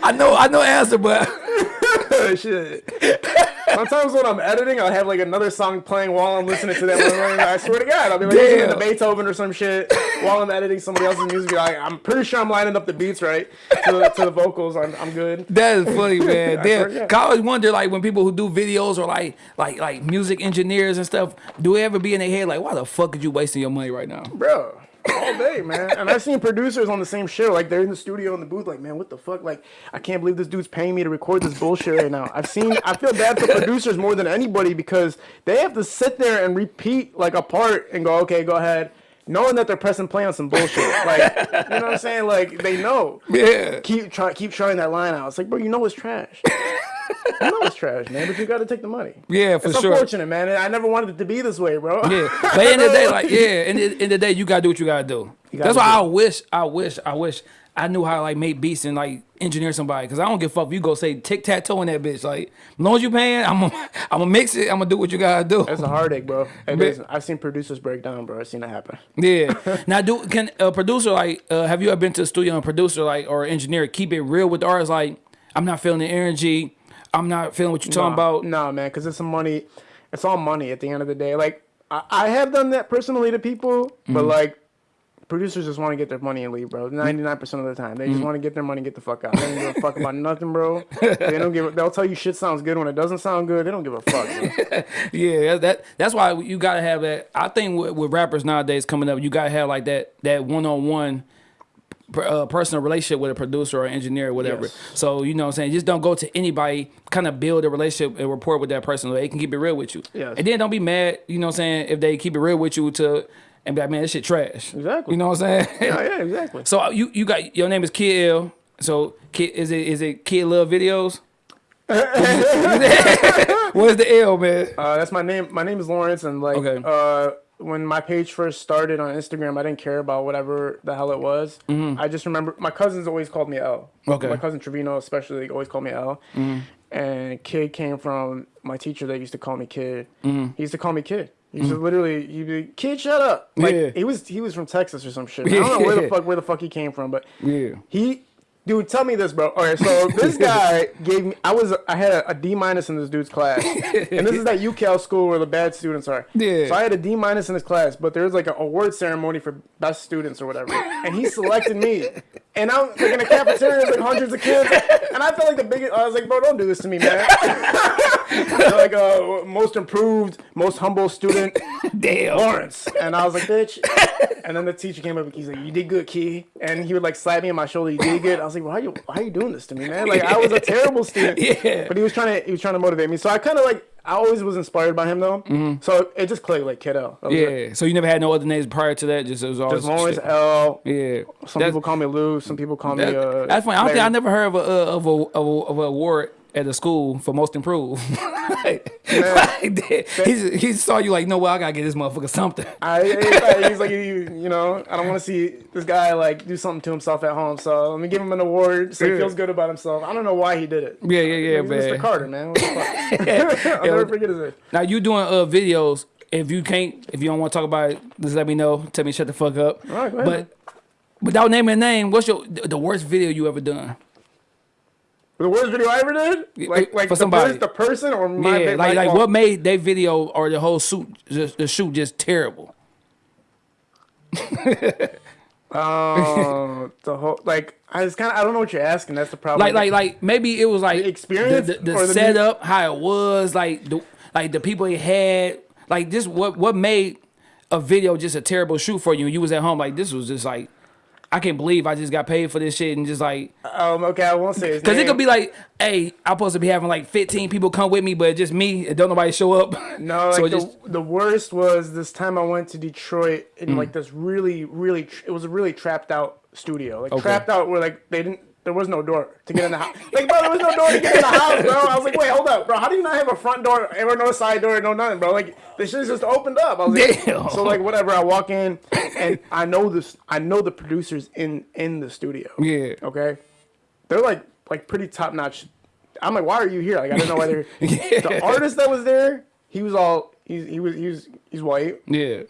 I know, I know answer, but Shit. Sometimes when I'm editing, I'll have like another song playing while I'm listening to that one. I swear to God, I'll be like listening to Beethoven or some shit while I'm editing somebody else's music. Like, I'm pretty sure I'm lining up the beats right to the, to the vocals. I'm, I'm good. that is funny, man. Damn, to God. 'Cause I always wonder, like, when people who do videos or like, like, like music engineers and stuff, do they ever be in their head like, why the fuck are you wasting your money right now? bro. All day, man. And I've seen producers on the same show, like they're in the studio in the booth, like, man, what the fuck? Like, I can't believe this dude's paying me to record this bullshit right now. I've seen, I feel bad for producers more than anybody because they have to sit there and repeat like a part and go, okay, go ahead, knowing that they're pressing play on some bullshit. Like, you know what I'm saying? Like, they know. Yeah. Keep trying, keep trying that line out. It's like, bro, you know it's trash. you know it's trash, man, but you got to take the money. Yeah, for It's sure. unfortunate, man. I never wanted it to be this way, bro. Yeah, but in the day, like yeah, in the, in the day, you gotta do what you gotta do. That's why do I wish, I wish, I wish I knew how to like make beats and like engineer somebody. Cause I don't give a fuck if you go say tic tac toe in that bitch. Like, as long as you paying, I'm gonna, I'm gonna mix it. I'm gonna do what you gotta do. That's a heartache, bro. It Man. is. I've seen producers break down, bro. I've seen it happen. Yeah. now, do can a producer like uh, have you ever been to the studio and producer like or engineer keep it real with the artist? Like, I'm not feeling the energy. I'm not feeling what you're talking about. Nah, man, because it's some money. It's all money at the end of the day. Like I, I have done that personally to people, but Mm-hmm. like producers just want to get their money and leave, bro. Ninety nine percent of the time, they Mm-hmm. just want to get their money, and get the fuck out. They don't give a fuck about nothing, bro. They don't give. a- They'll tell you shit sounds good when it doesn't sound good. They don't give a fuck. Yeah, that that's why you gotta have that. I think with, with rappers nowadays coming up, you gotta have like that that one on one uh, personal relationship with a producer or engineer or whatever. Yes. So you know what I'm saying, just don't go to anybody. Kind of build a relationship and rapport with that person. So they can keep it real with you. Yes. And then don't be mad. You know what I'm saying if they keep it real with you to and be like, man, this shit trash. Exactly. You know what I'm saying? yeah, yeah, exactly. So uh, you you got your name is Kid L. So Kid is it is it Kid Love Videos? What's the L, man? Uh, that's my name. My name is Lawrence, and like, Okay. uh, when my page first started on Instagram, I didn't care about whatever the hell it was. I just remember my cousins always called me L. Mm-hmm. Okay. Mm-hmm. My cousin Trevino, especially, always called me L. And kid came from my teacher that used to call me kid. Mm-hmm. He used to call me kid. He used to literally, he'd be, kid, shut up. Like Yeah. he was, he was from Texas or some shit. I don't know where the fuck, where the fuck he came from, but Yeah. he, dude, tell me this, bro. Okay, so this guy gave me. I was, I had a, a D minus in this dude's class, and this is that UCal school where the bad students are. Yeah. So I had a D minus in his class, but there was like an award ceremony for best students or whatever, and he selected me. And I'm like in a cafeteria, there's like hundreds of kids, and I felt like the biggest. I was like, bro, don't do this to me, man. Like, uh, most improved, most humble student, Damn. Lawrence. And I was like, bitch. And then the teacher came up and he's like, you did good, Key. And he would like slap me on my shoulder, you did good. I was like, why are you, why are you doing this to me, man? Like I was a terrible student. Yeah. But he was trying to, he was trying to motivate me. So I kind of like, I always was inspired by him though. So it just clicked like kiddo. That was it. Mm-hmm. Yeah. So you never had no other names prior to that? Just it was always Just Lawrence L. Yeah. Some That's- people call me Lou. Some people call me. Uh, that's funny. I don't think I never heard of a uh, of a of a, of a award at a school for most improved. like, like that. he, he saw you like, no, well, I gotta get this motherfucker something. I, he's like, you, you know, I don't want to see this guy like do something to himself at home. So let me give him an award so he feels good about himself. I don't know why he did it. Yeah, yeah, yeah, man. Mr. Carter, man. The? I'll never forget his name. Now you doing uh videos. If you can't, if you don't want to talk about it, just let me know. Tell me shut the fuck up. All right, but without naming a name, what's your the worst video you ever done? The worst video I ever did, like like for the, somebody. the person or my yeah, like like what made their video or the whole shoot just the shoot just terrible. Uh, the whole like I was kind of I don't know what you're asking. That's the problem. Like like like maybe it was like The experience the, the, the the setup, how it was, like the like the people it had, like this what what made a video just a terrible shoot for you. You was at home like this was just like I can't believe I just got paid for this shit and just like um okay, I won't say his Cause it could be like, hey, I'm supposed to be having like 15 people come with me, but just me and don't nobody show up. No, so like the, just the worst was this time I went to Detroit Mm. in like this really, really, it was a really trapped out studio. Like Okay. trapped out where like they didn't, there was no door to get in the house. Like bro, there was no door to get in the house, bro. I was like, wait, hold up, bro. How do you not have a front door or no side door, no nothing, bro? Like the shit just opened up. I was like, Damn. so like whatever. I walk in and I know this, I know the producers in in the studio. yeah. Okay, they're like like pretty top notch. I'm like, why are you here? Like I didn't know why they're. The artist that was there, he was all he's he was he was he's white Yeah.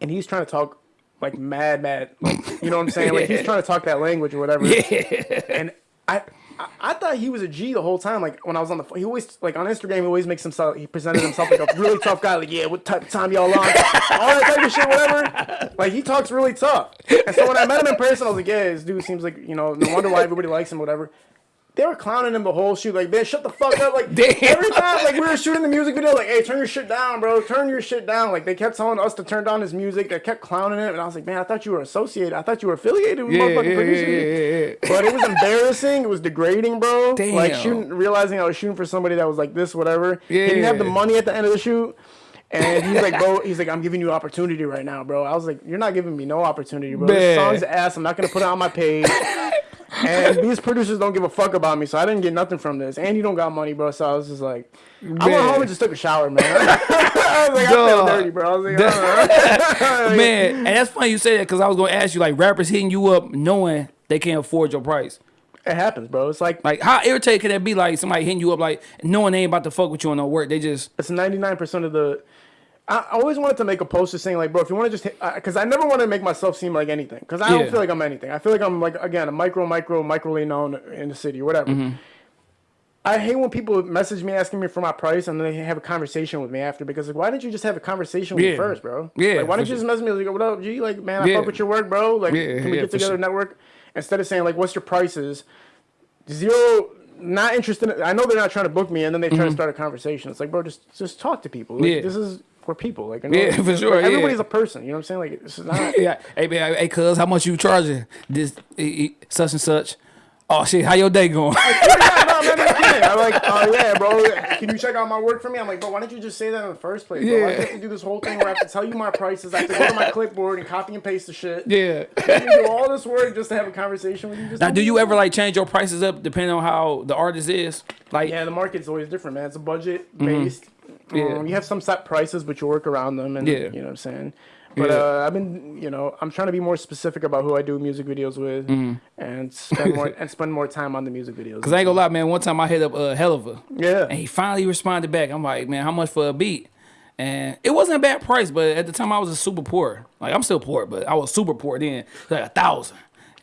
and he's trying to talk like mad mad like you know what I'm saying like he's trying to talk that language or whatever. Yeah. And I, I I thought he was a G the whole time. Like when I was on the phone, he always like on Instagram he always makes himself he presented himself like a really tough guy. Like yeah, what type of time y'all on? All that type of shit, whatever. Like he talks really tough. And so when I met him in person, I was like, yeah, this dude seems like you know no wonder why everybody likes him, whatever. They were clowning him the whole shoot, like, man, shut the fuck up. Like Damn. every time, like we were shooting the music video, like, hey, turn your shit down, bro. Turn your shit down. Like they kept telling us to turn down his music. They kept clowning him, and I was like, man, I thought you were associated. I thought you were affiliated with Yeah, motherfucking yeah, producers. yeah, yeah, yeah. But it was embarrassing. It was degrading, bro. Like Damn. shooting, realizing I was shooting for somebody that was like this, whatever. He didn't have the money at the end of the shoot. And he's like, bro, he's like, I'm giving you opportunity right now, bro. I was like, you're not giving me no opportunity, bro. This song's ass. I'm not gonna put it on my page. And these producers don't give a fuck about me, so I didn't get nothing from this. And you don't got money, bro. So I was just like, I went home and just took a shower, man. I was like, I feel dirty, bro. I was like, Man, and that's funny you say that because I was gonna ask you like rappers hitting you up knowing they can't afford your price. it happens, bro. It's like Like how irritating can that be? Like somebody hitting you up like knowing they ain't about to fuck with you on no work. They just it's 99% of the I always wanted to make a poster saying like, bro, if you want to just because I never want to make myself seem like anything, because I Yeah. don't feel like I'm anything. I feel like I'm like again a micro, micro, microly known in the city or whatever. Mm-hmm. I hate when people message me asking me for my price and then they have a conversation with me after because like, why didn't you just have a conversation with me first, bro? Yeah, Like, why didn't you just message me like, what up, G? Like, man, I Yeah. fuck with your work, bro. Like, Yeah, can we yeah, get together, sure. network? Instead of saying like, what's your prices? Zero. Not interested. In, I know they're not trying to book me, and then they try to start a conversation. It's like, bro, just just talk to people. Like, Mm-hmm. Yeah. This is for people. Like, I know- Yeah, for sure, like, yeah. everybody's a person. You know what I'm saying? Like, is not. yeah. Hey man, hey cuz, how much you charging? This such and such. Oh shit, how your day going? yeah, no, I'm not even kidding. I'm like, oh yeah, bro. Can you check out my work for me? I'm like, bro, why didn't you just say that in the first place? Bro? Why do Yeah. you to do this whole thing where I have to tell you my prices? I have to go to my clipboard and copy and paste the shit. yeah. Do all this work just to have a conversation with you. Just Now, do you ever like change your prices up depending on how the artist is? Like, Yeah, the market's always different, man. It's a budget based. Mm-hmm. Yeah. Um, you have some set prices, but you work around them, and Yeah. you know what I'm saying. But Yeah. uh, I've been, you know, I'm trying to be more specific about who I do music videos with, and spend more and spend more time on the music videos. Mm-hmm. Cause I ain't gonna lie, man. One time I hit up a uh, Helliver, yeah, and he finally responded back. I'm like, man, how much for a beat? And it wasn't a bad price, but at the time I was a super poor. Like I'm still poor, but I was super poor then, like a thousand.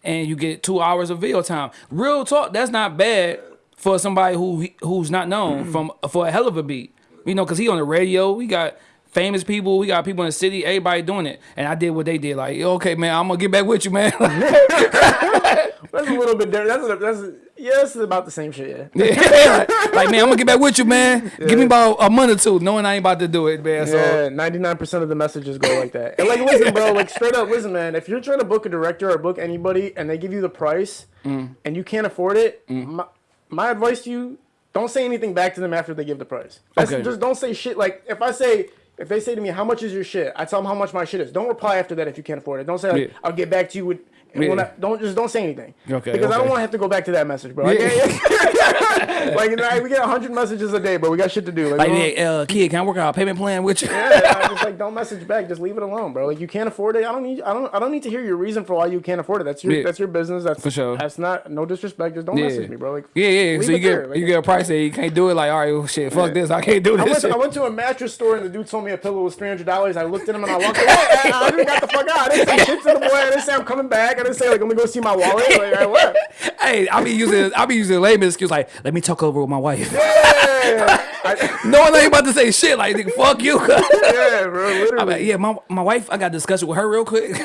And you get two hours of video time. Real talk, that's not bad for somebody who who's not known from for a hell of a beat. You know, cause he on the radio. We got famous people. We got people in the city. Everybody doing it. And I did what they did. Like, okay, man, I'm gonna get back with you, man. that's a little bit different. That's a, that's a, yeah, it's about the same shit. Yeah. Yeah. like man, I'm gonna get back with you, man. Give me about a month or two, knowing I ain't about to do it, man. So Yeah, ninety nine percent of the messages go like that. And like, listen, bro, like straight up, listen, man. If you're trying to book a director or book anybody, and they give you the price, Mm. and you can't afford it, my, my advice to you: don't say anything back to them after they give the price. That's- Okay. Just don't say shit. Like if I say. If they say to me, "How much is your shit?" I tell them how much my shit is. Don't reply after that if you can't afford it. Don't say, like, Yeah. "I'll get back to you with." And Yeah. I- don't just don't say anything. Okay, Because I don't want to have to go back to that message, bro. I Yeah. like you know, we get hundred messages a day, but we got shit to do. Like, like, we don't- hey, uh, kid, can I work out a payment plan with you? yeah, I'm just like don't message back. Just leave it alone, bro. Like you can't afford it. I don't need. I don't. I don't need to hear your reason for why you can't afford it. That's your. Yeah. That's your business. That's For sure. That's not. No disrespect. Just don't message me, bro. Like Yeah, yeah. So you get. Like, you get a price that you can't do it. Like, all right, well, shit, fuck this. I can't do I this. went, to. I went to a mattress store and the dude told me a pillow was three hundred dollars. I looked at him and I walked away. I, I just got the fuck out. I didn't say shit to the boy. I didn't say I'm coming back. I didn't say like let me go see my wallet. Like hey, I be using I'll be using layman excuse like, let me talk over with my wife. Yeah, one ain't about to say shit like, nigga, fuck you. yeah, bro. I'm Literally. like, yeah, my my wife, I got to discuss with her real quick.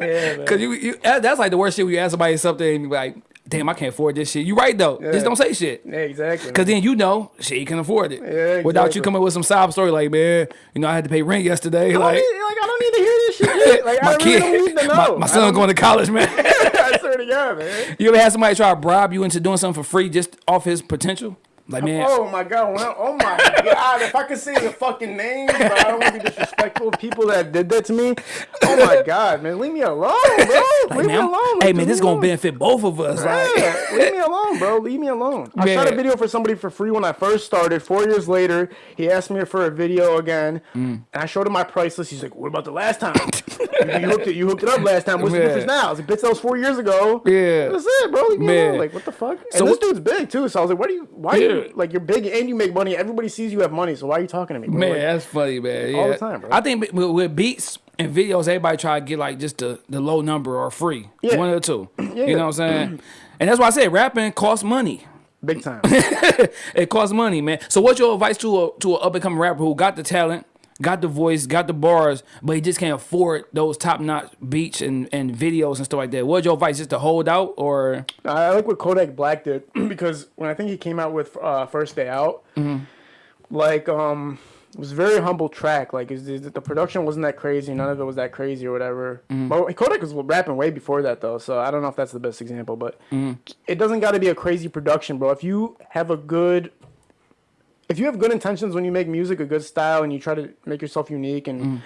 Yeah, man. Cause you, you that's like the worst shit when you ask somebody something and you like, damn, I can't afford this shit. You right though. Yeah. Just don't say shit. Yeah, exactly. Cause then you know, shit, you can afford it. Yeah, Without you coming with some sob story like, man, you know, I had to pay rent yesterday. Like, need, like I don't need to hear this shit. Like my I really don't need to know. my, my son going to college, man. I swear to God, man. you ever had somebody try to bribe you into doing something for free just off his potential? Like, man, Oh my god! I, oh my god! If I could say the fucking names, but I don't want to be disrespectful of people that did that to me. Oh my god, man! Leave me alone, bro. like, leave me man, I'm- alone. hey man, this is gonna benefit both of us. Like, leave me alone, bro. Leave me alone. I shot a video for somebody for free when I first started. Four years later, he asked me for a video again, Mm. and I showed him my price list. He's like, "What about the last time? you, you hooked it. You hooked it up last time. What's the difference now?" I was like, "Bitch, that was four years ago." Yeah. that's it, bro. Leave me Man. alone. Like, what the fuck? So and this dude's big too. So I was like, "What do you? Why Yeah. Like you're big and you make money? Everybody sees you have money. So why are you talking to me, bro? Man, Like, that's funny, man. Yeah. all the time, bro. I think with, with beats and videos, everybody try to get like just the, the low number or free. Yeah. One of the two. Yeah. You know what I'm saying? And that's why I say rapping costs money. big time. it costs money, man. So what's your advice to a to an up and coming rapper who got the talent, got the voice, got the bars, but he just can't afford those top notch beats and, and videos and stuff like that? What's your advice? Just to hold out or I like what Kodak Black did because when I think he came out with uh, First Day Out, like um, it was a very humble track. Like is the the production wasn't that crazy. None of it was that crazy or whatever. But Kodak was rapping way before that though, so I don't know if that's the best example. But it doesn't got to be a crazy production, bro. If you have a good if you have good intentions when you make music, a good style, and you try to make yourself unique and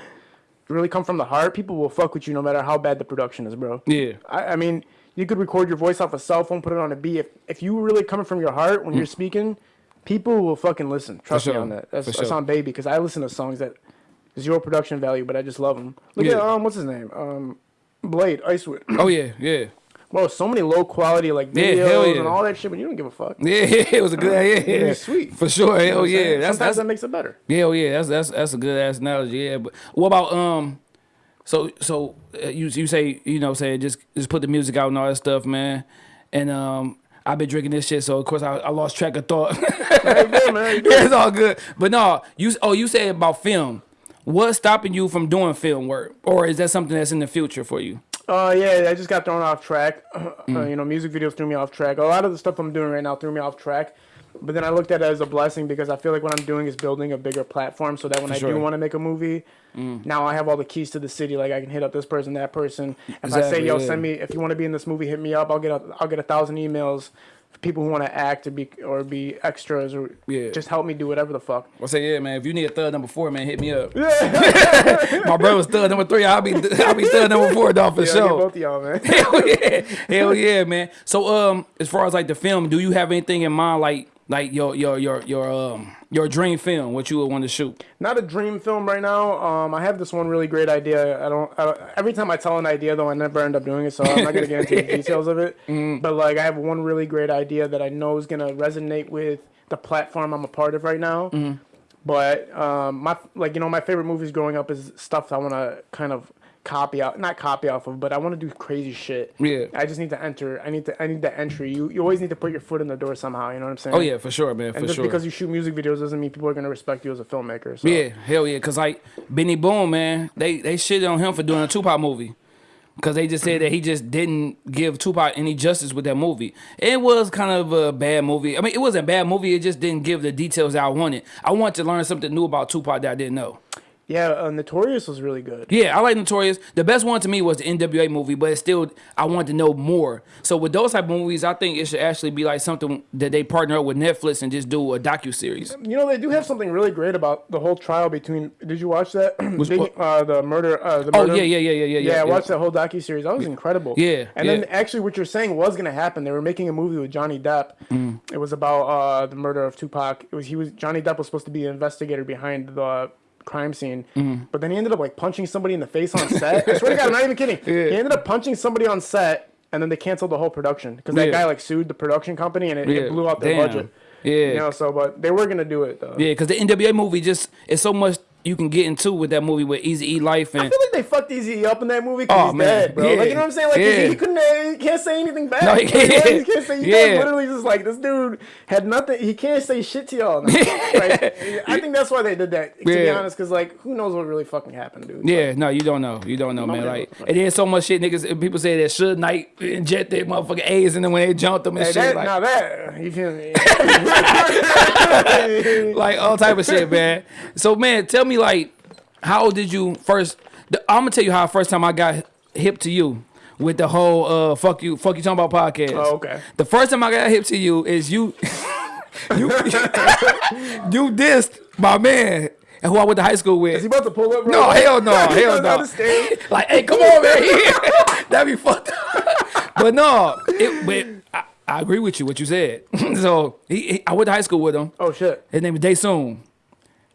really come from the heart, people will fuck with you no matter how bad the production is, bro. yeah. I, I mean, you could record your voice off a cell phone, put it on a beat. If if you really coming from your heart when you're speaking, people will fucking listen. Trust me Mm. on that. That's, that's sure. on baby because I listen to songs that zero production value, but I just love them. Look Yeah. at um, what's his name? Um, Blade Icewood. Oh yeah, yeah. Bro, so many low quality like Yeah, videos hell yeah. and all that shit, but you don't give a fuck. Yeah, it was a good yeah, yeah. It's sweet. For sure. You know Hell yeah. That's Sometimes that's that makes it better. Yeah, oh, yeah, that's that's that's a good ass analogy. Yeah, but what about um, so so uh, you you say you know saying just just put the music out and all that stuff, man, and um. I've been drinking this shit, so of course I, I lost track of thought. Good, man. Yeah, it's all good. But no, you oh you said about film. What's stopping you from doing film work, or is that something that's in the future for you? Uh, yeah, I just got thrown off track. Mm. Uh, you know, music videos threw me off track. A lot of the stuff I'm doing right now threw me off track. But then I looked at it as a blessing because I feel like what I'm doing is building a bigger platform so that when I sure. Mm. do want to make a movie, now I have all the keys to the city. Like I can hit up this person, that person. If I say, "Yo, yeah. send me if you want to be in this movie, hit me up." I'll get a I'll get a thousand emails people who want to act or be or be extras or Yeah. just help me do whatever the fuck. I say yeah, man. If you need a third number four, man, hit me up. My brother's third number three. I'll be I'll be third number four, dog for Yeah, sure. both of y'all, man. Hell yeah, hell yeah, man. So um, as far as like the film, do you have anything in mind, like like your your your your um your dream film, what you would want to shoot? not a dream film right now. Um, I have this one really great idea. I don't, I don't. Every time I tell an idea, though, I never end up doing it. So I'm not gonna get into the details of it. But like, I have one really great idea that I know is gonna resonate with the platform I'm a part of right now. But um, my like, you know, my favorite movies growing up is stuff I want to kind of copy out, not copy off of, but I want to do crazy shit. Yeah. I just need to enter. I need to. I need the entry. You, you always need to put your foot in the door somehow. You know what I'm saying? Oh yeah, for sure, man, for And just sure. because you shoot music videos doesn't mean people are gonna respect you as a filmmaker. So. yeah, hell yeah, cause like Benny Boom, man, they they shit on him for doing a Tupac movie. because they just said that he just didn't give Tupac any justice with that movie. It was kind of a bad movie. I mean, it wasn't a bad movie. It just didn't give the details that I wanted. I wanted to learn something new about Tupac that I didn't know. Yeah, uh, Notorious was really good. Yeah, I like Notorious. The best one to me was the NWA movie, but it's still I wanted to know more. So with those type of movies, I think it should actually be like something that they partner up with Netflix and just do a docu series. You know, they do have something really great about the whole trial between. Did you watch that? Uh, the murder. Uh, the Oh murder. yeah, yeah, yeah, yeah, yeah. Yeah, I yeah. watched that whole docu series. That was incredible. Yeah, and then actually, what you're saying was gonna happen. They were making a movie with Johnny Depp. Mm. It was about uh, the murder of Tupac. It was he was Johnny Depp was supposed to be the investigator behind the crime scene, Mm. but then he ended up like punching somebody in the face on set. I swear to God, I'm not even kidding. He ended up punching somebody on set, and then they canceled the whole production because that Yeah. guy like sued the production company, and it, Yeah, it blew out their damn. budget. Yeah. You know, so but they were gonna do it though. Yeah, because the NWA movie just it's so much you can get into with that movie with Easy E Life and I feel like they fucked Eazy up in that movie because Oh, he's man. dead, bro. Yeah. Like you know what I'm saying? Like Yeah. he, couldn't, uh, he can't say anything bad. No, he can't. he can't say. He Yeah. literally just like this dude had nothing. He can't say shit to y'all. like, I think that's why they did that. To be honest, because like who knows what really fucking happened, dude. yeah, no, you don't know, you don't know, man. Like, and there's so much shit, niggas. People say that Suge Knight their motherfucking A's, and then when they jumped them and Hey, shit, that, like, now that you feel me? like all type of shit, man. So, man, tell me, like, how did you first? The, I'm gonna tell you how first time I got hip to you with the whole uh fuck you, fuck you talking about podcast. Oh, okay. The first time I got hip to you is you, you, you dissed my man and who I went to high school with. Is he about to pull up? Bro? No, hell no, He hell no. like, hey, come on, man. That'd be fucked up. but no, it, but I, I agree with you what you said. so he, he, I went to high school with him. Oh shit. His name is Daysoon.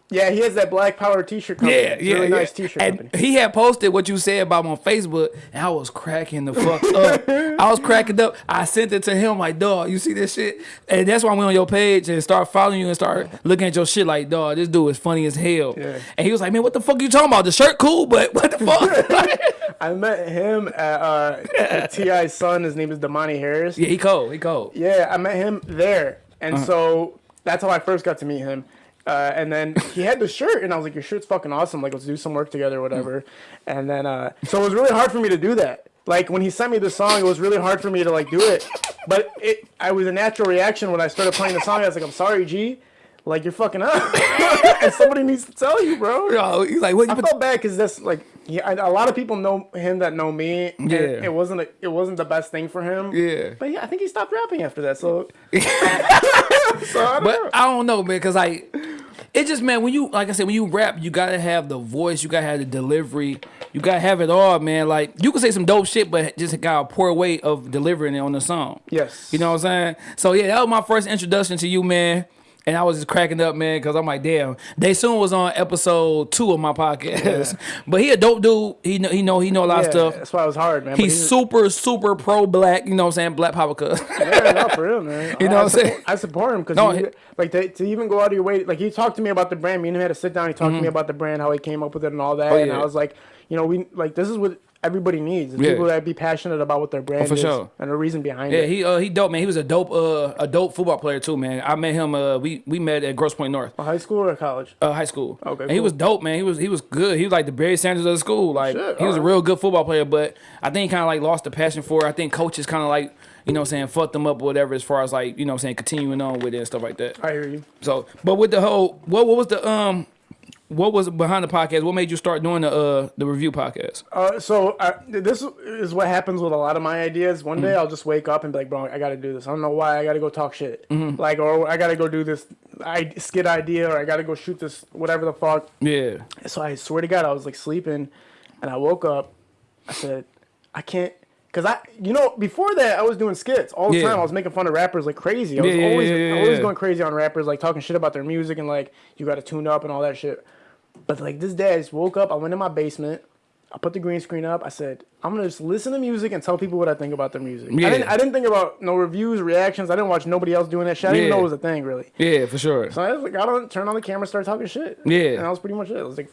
Yeah, he has that Black Power T-shirt company. Yeah, yeah, really yeah. nice T-shirt and company. he had posted what you said about him on Facebook, and I was cracking the fuck up. I was cracking up. I sent it to him like, dog, you see this shit? And that's why I went on your page and start following you and start looking at your shit like, dog, this dude is funny as hell. Yeah. And he was like, man, what the fuck are you talking about? The shirt cool, but what the fuck? I met him at uh, T.I.'s son. His name is Domani Harris. yeah, he cold. He cold. Yeah, I met him there, and Uh-huh. so that's how I first got to meet him. Uh, and then he had the shirt, and I was like, "Your shirt's fucking awesome! Like, let's do some work together, whatever." And then, uh, so it was really hard for me to do that. Like when he sent me the song, it was really hard for me to like do it. But it, I was a natural reaction when I started playing the song. I was like, "I'm sorry, G, like you're fucking up, and somebody needs to tell you, bro." Yo, he's like, what? I You felt bad because that's like, yeah, a lot of people know him that know me. and Yeah. it wasn't a, it wasn't the best thing for him. Yeah. but yeah, I think he stopped rapping after that. So, so I don't know. But I don't know, man, cause like it just man, when you like I said, when you rap, you gotta have the voice, you gotta have the delivery, you gotta have it all, man. Like you can say some dope shit, but just got a poor way of delivering it on the song. yes, You know what I'm saying? So yeah, that was my first introduction to you, man. And I was just cracking up, man, because I'm like, damn. Daysoon was on episode two of my podcast, but he a dope dude. He know, he know, he know a lot yeah, of stuff. That's why it was hard, man. but He's super, super pro black. You know what I'm saying? Black power, cuz. yeah, not for real, man. You know I, what I'm saying? I support him because No, he- like to, to even go out of your way, like he talked to me about the brand. Me and him had to sit down. He talked to me about the brand, how he came up with it, and all that. and Mm-hmm. Oh, yeah. I was like, you know, we like this is what everybody needs. Yeah. People that be passionate about what their brand for is sure. and the reason behind Yeah, it. he uh he dope man. He was a dope uh a dope football player too, man. I met him uh we we met at Grosse Pointe North. High school or college? Uh, high school. Okay, And he was dope, man. He was he was good. He was like the Barry Sanders of the school. Like Shit, he was a real good football player, but I think he kind of like lost the passion for it. I think coaches kind of like you know what I'm saying fucked them up or whatever as far as like you know what I'm saying continuing on with it and stuff like that. I hear you. So, but with the whole what what was the um what was behind the podcast? What made you start doing the uh the review podcast? Uh, so I, this is what happens with a lot of my ideas. One Mm-hmm. day I'll just wake up and be like, "Bro, I got to do this. I don't know why. I got to go talk shit. Mm-hmm. Like, or I got to go do this I, skit idea, or I got to go shoot this whatever the fuck." Yeah. So I swear to God, I was like sleeping, and I woke up. I said, "I can't." Cause I, you know, before that I was doing skits all the Yeah. time. I was making fun of rappers like crazy. I was Yeah, yeah, always, yeah, always going crazy on rappers, like talking shit about their music and like you got to tune up and all that shit. But like this day, I just woke up. I went in my basement. I put the green screen up. I said, I'm gonna just listen to music and tell people what I think about their music. Yeah. I didn't. I didn't think about no reviews, reactions. I didn't watch nobody else doing that shit. I didn't even Yeah. know it was a thing really. Yeah, for sure. So I just like got on, turned on the camera, started talking shit. Yeah. and that was pretty much it. I was like,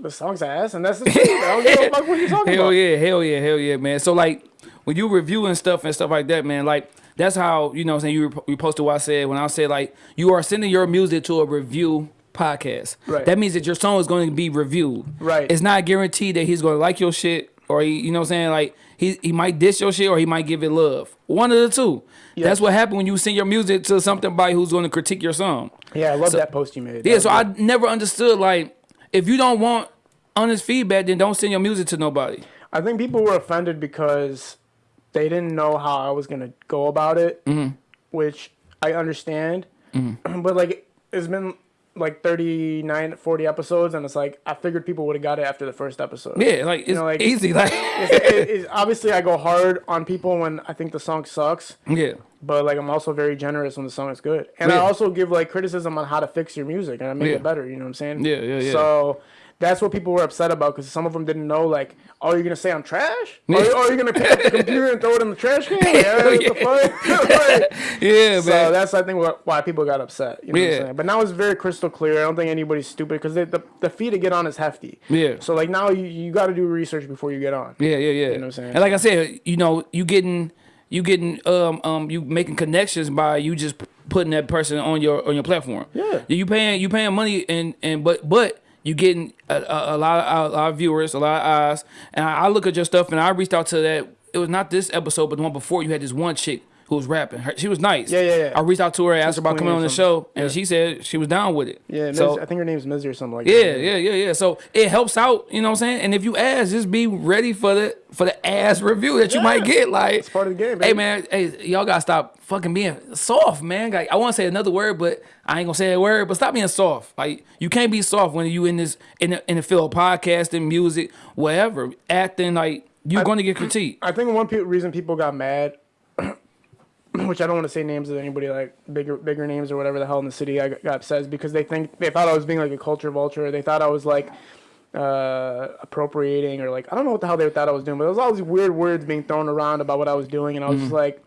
the song's ass, and that's the truth. I don't give a fuck what you're talking Hell about. yeah, hell yeah, hell yeah, man. So like when you reviewing stuff and stuff like that, man, like that's how you know what I'm saying you rep- you posted what I said when I said like you are sending your music to a review podcast. Right. That means that your song is going to be reviewed. Right. It's not guaranteed that he's going to like your shit or he, you know what I'm saying like he he might diss your shit or he might give it love. One of the two. That's what happened when you send your music to something by who's going to critique your song. Yeah, I love that post you made. That Yeah, so I never understood like if you don't want honest feedback, then don't send your music to nobody. I think people were offended because they didn't know how I was gonna go about it, Mm-hmm. which I understand. But like, it's been like 39, 40 episodes, and it's like I figured people would have got it after the first episode. Yeah, like it's know, like- easy. Like It's, it- it's- obviously, I go hard on people when I think the song sucks, yeah, but like I'm also very generous when the song is good, and I also give like criticism on how to fix your music and I make Yeah. it better. You know what I'm saying? Yeah, yeah, yeah. So. That's what people were upset about because some of them didn't know, like, oh, you're gonna say I'm trash? Yeah. Or, or you're gonna pick up the computer and throw it in the trash can? Like, what the fuck? Like, yeah, so man. that's I think what, why people got upset. You know what Yeah. I'm saying? But now it's very crystal clear. I don't think anybody's stupid because the the fee to get on is hefty. Yeah. So like now you, you got to do research before you get on. Yeah, yeah, yeah. You know what I'm saying? And like I said, you know, you getting you getting um um you making connections by you just putting that person on your on your platform. Yeah. You paying you paying money and and but but you getting a, a, a lot of a lot of viewers, a lot of eyes. And I, I look at your stuff and I reached out to that. It was not this episode, but the one before. You had this one chick who was rapping. Her, she was nice. Yeah, yeah, yeah. I reached out to her, asked her about coming on the show, and Yeah. she said she was down with it. Yeah. Miz, So I think her name's Mizzy or something like yeah, that. yeah, yeah, yeah. Yeah. So it helps out, you know what I'm saying? And if you ask, just be ready for the for the ass review that you might get. Like It's part of the game, man. Hey man, hey, y'all gotta stop fucking being soft, man. Like I wanna say another word, but I ain't gonna say that word, but stop being soft. Like you can't be soft when you in this in the in the field of podcasting, music, whatever, acting, like you're gonna get critiqued. I think one pe- reason people got mad, which I don't want to say names of anybody like bigger bigger names or whatever the hell in the city I got, got upset because they think they thought I was being like a culture vulture. They thought I was like uh appropriating or like I don't know what the hell they thought I was doing, but there was all these weird words being thrown around about what I was doing, and I was just like.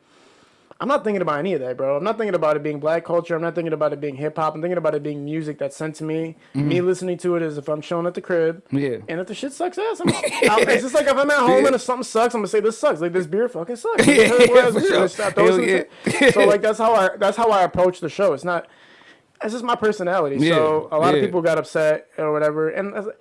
I'm not thinking about any of that, bro. I'm not thinking about it being black culture. I'm not thinking about it being hip hop. I'm thinking about it being music that's sent to me. Me mm-hmm. listening to it is if I'm chilling at the crib. Yeah. And if the shit sucks ass, I'm, I'm, it's just like if I'm at home and if something sucks, I'm gonna say this sucks. Like this beer fucking sucks. Like, Yeah, sure. let's stop those Hell things. yeah. So like that's how I that's how I approach the show. It's not. It's just my personality. So a lot yeah. of people got upset or whatever, and.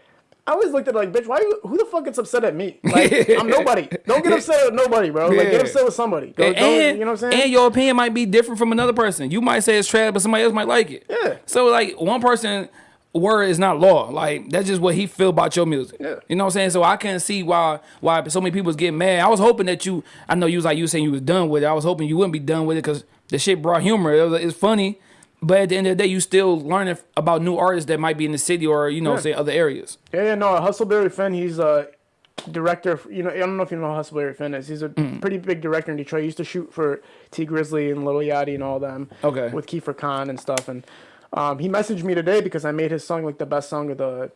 I was like- I always looked at it like, bitch, why you, who the fuck gets upset at me? Like, I'm nobody. Don't get upset at nobody, bro. Like, get upset with somebody. Go, And, go- you know what I'm saying? and your opinion might be different from another person. You might say it's trash, but somebody else might like it. Yeah. So like one person word is not law. Like that's just what he feel about your music. Yeah. You know what I'm saying? So I can't see why why so many people was getting mad. I was hoping that you I know you was like you saying you was done with it. I was hoping you wouldn't be done with it because the shit brought humor. It was, it's funny. But at the end of the day, you still learning about new artists that might be in the city or you know, Yeah. say other areas. Yeah, yeah, no, Hustleberry Finn, he's a director. For, you know, I don't know if you know Hustleberry Finn is. He's a Mm. pretty big director in Detroit. He used to shoot for Tee Grizzley and Lil Yachty and all them. Okay. With Kiefer Khan and stuff. And um, he messaged me today because I made his song like the best song of the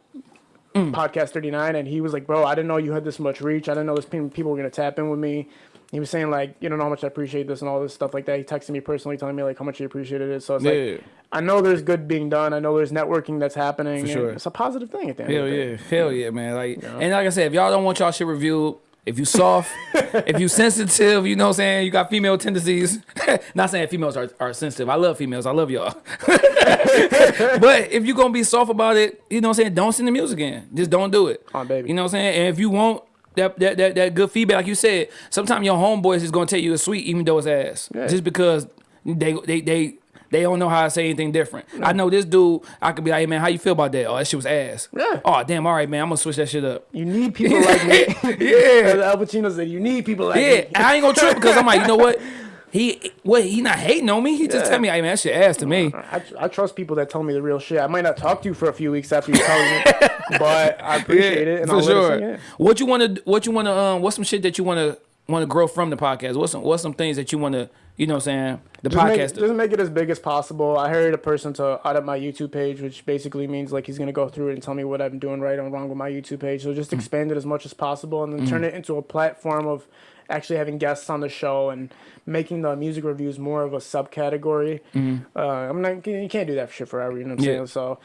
Mm. podcast 39. And he was like, bro, I didn't know you had this much reach. I didn't know this pe- people were going to tap in with me. He was saying like, you don't know how much I appreciate this and all this stuff like that. He texted me personally telling me like how much he appreciated it. So it's Yeah. like, I know there's good being done. I know there's networking that's happening. sure. It's a positive thing at the end Hell the day. yeah, hell yeah, man. Like, and like I said, if y'all don't want y'all shit reviewed, if you soft, if you sensitive, you know what I'm saying, you got female tendencies. Not saying females are, are sensitive. I love females. I love y'all. but if you're gonna be soft about it, you know what I'm saying, don't send the music in. Just don't do it. Oh, baby. You know what I'm saying? And if you want that that that, that good feedback, like you said, sometimes your homeboys is gonna tell you it's sweet even though it's ass. Yeah. Just because they they they they don't know how to say anything different. I know this dude, I could be like, hey man, how you feel about that? Oh, that shit was ass. Yeah. Oh damn, all right, man, I'm gonna switch that shit up. You need people like me. Yeah. As Al Pacino said, you need people like Yeah, me. and I ain't gonna trip because I'm like, you know what? He what he not hating on me. He just Yeah. tell me, hey man, that shit ass to me. I, I trust people that tell me the real shit. I might not talk to you for a few weeks after you tell me, but I appreciate it. And for I'll sure. Let it sink in. What you wanna what you wanna um what's some shit that you wanna wanna grow from the podcast? What's some what's some things that you wanna you know what I'm saying? The Just make, podcast. just make it as big as possible. I hired a person to audit my YouTube page, which basically means like he's gonna go through it and tell me what I'm doing right or wrong with my YouTube page. So Mm. just expand it as much as possible, and then turn it into a platform of actually having guests on the show and making the music reviews more of a subcategory. Uh, I'm not you can't do that shit forever. You know what I'm. Yeah. saying? So.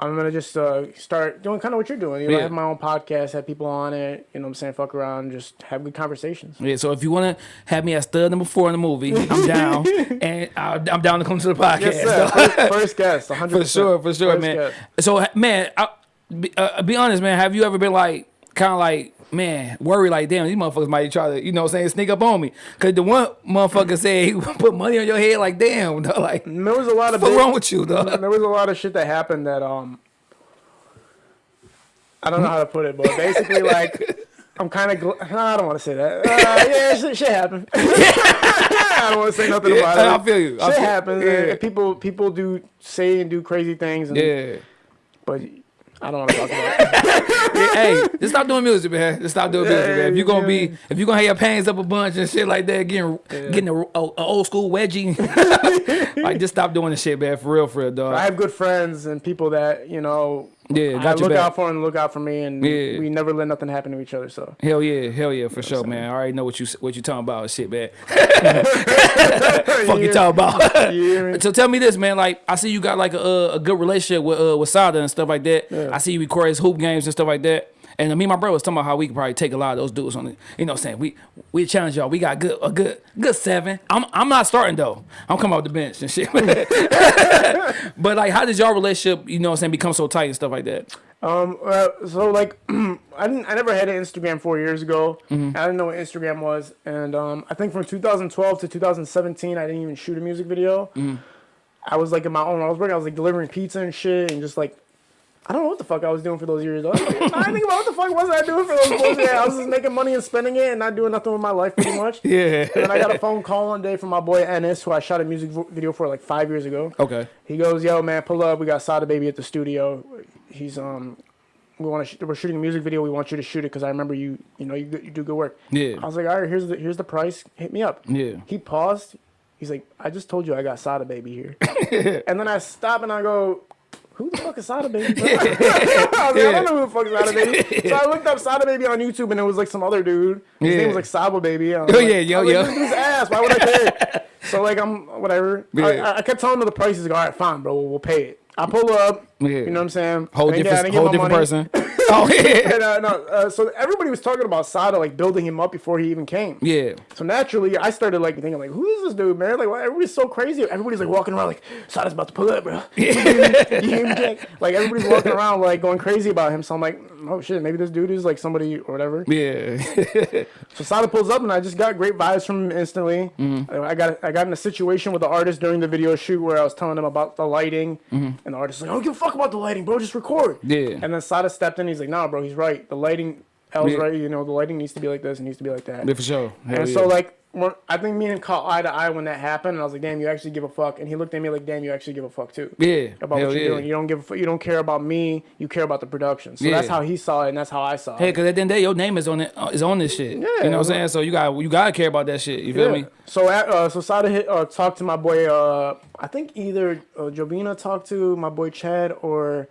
I'm gonna just uh, start doing kind of what you're doing. You know, Yeah. have my own podcast, have people on it. You know, what I'm saying, fuck around, just have good conversations. Yeah, so if you want to have me as stud number four in the movie, I'm down, and i I'm down to come to the podcast. Yes, sir. First, first guest, 100. for sure, for sure, First man. guest. So, man, I, be, uh, be honest, man. Have you ever been like, kind of like, man, worry like damn, these motherfuckers might try to, you know what I'm saying, sneak up on me. Cause the one motherfucker said he put money on your head like damn, dog, like there was a lot of what's big- wrong with you, dog? there was a lot of shit that happened that um I don't know how to put it, but basically like I'm kind of gl- I don't want to say that. Uh, yeah, shit, shit happened. I don't want to say nothing about it. I feel you. I Shit feel- happens. yeah. people people do say and do crazy things. And, Yeah. But I don't want to talk about it. Hey, just stop doing music, man. Just stop doing music, man. If you're gonna be, if you're gonna have your pants up a bunch and shit like that, getting getting a, a, a old school wedgie, like just stop doing the shit, man. For real, for real, dog. I have good friends and people that you know. Yeah, I got your look back. out for and look out for me, and Yeah. we never let nothing happen to each other. So Hell yeah, hell yeah, for sure, man. I already know what you what you talking about, shit, man. Fuck you talking about. So tell me this, man. Like I see you got like a, a good relationship with uh, with Sada and stuff like that. Yeah. I see you record his hoop games and stuff like that. And me and my brother was talking about how we could probably take a lot of those dudes on it. You know what I'm saying? We we challenge y'all. We got good a good good seven. I'm I'm not starting though. I'm coming off the bench and shit. but like how did y'all relationship, you know what I'm saying, become so tight and stuff like that? Um. Uh, so like, I didn't. I never had an Instagram four years ago. Mm-hmm. I didn't know what Instagram was, and um, I think from 2012 to 2017, I didn't even shoot a music video. Mm-hmm. I was like in my own. I was working. I was like delivering pizza and shit, and just like. I don't know what the fuck I was doing for those years. I, was I think about what the fuck was I doing for those bullshit. I was just making money and spending it and not doing nothing with my life pretty much. Yeah. And then I got a phone call one day from my boy Ennis, who I shot a music video for like five years ago. Okay. He goes, "Yo, man, pull up. We got Sada Baby at the studio. He's um, we want to. Sh- we're shooting a music video. We want you to shoot it because I remember you. You know, you, do- you do good work." Yeah. I was like, "All right, here's the here's the price. Hit me up." Yeah. He paused. He's like, "I just told you I got Sada Baby here." and then I stop and I go. Who the fuck is Sada Baby? bro?" I, was like, I don't know who the fuck is Sada Baby. So I looked up Sada Baby on YouTube and it was like some other dude. His Yeah. name was like Saba Baby. Oh, like- yeah, yo, I was yo. like, This ass. Why would I care? so like I'm whatever. I, Yeah. I kept telling him the prices. He's like, all right, fine, bro. We'll, we'll pay it. I pull up. Yeah. You know what I'm saying? Whole I didn't get- I different, didn't whole different money. person. Oh yeah. And, uh, no, uh, so everybody was talking about Sada like building him up before he even came. Yeah. So naturally, I started like thinking like, who is this dude, man? Like, why everybody's so crazy. Everybody's like walking around like Sada's about to pull up, bro. you hear me, Jack? Like everybody's walking around like going crazy about him. So I'm like, oh shit, maybe this dude is like somebody or whatever. Yeah. So Sada pulls up, and I just got great vibes from him instantly. Mm-hmm. I got I got in a situation with the artist during the video shoot where I was telling him about the lighting, and the artist was like, "I don't give a fuck about the lighting, bro. Just record." Yeah. And then Sada stepped in. He's like, "Nah, bro. He's right. The lighting, L's Yeah. right. You know, the lighting needs to be like this. It needs to be like that." yeah, for sure. Hell and yeah. so like. I think me and him caught eye to eye when that happened, and I was like, "Damn, you actually give a fuck." And he looked at me like, "Damn, you actually give a fuck too." yeah. About what you're yeah. doing, you don't give a fuck. You don't care about me. You care about the production. So Yeah. that's how he saw it, and that's how I saw it. Hey, it. cause at the end of the day, your name is on it. Uh, on this shit. Yeah. you know what I'm saying? So you got you gotta care about that shit. You feel me? So uh, so Sada hit, uh, talked to my boy. Uh, I think either uh, Jobina talked to my boy Chad or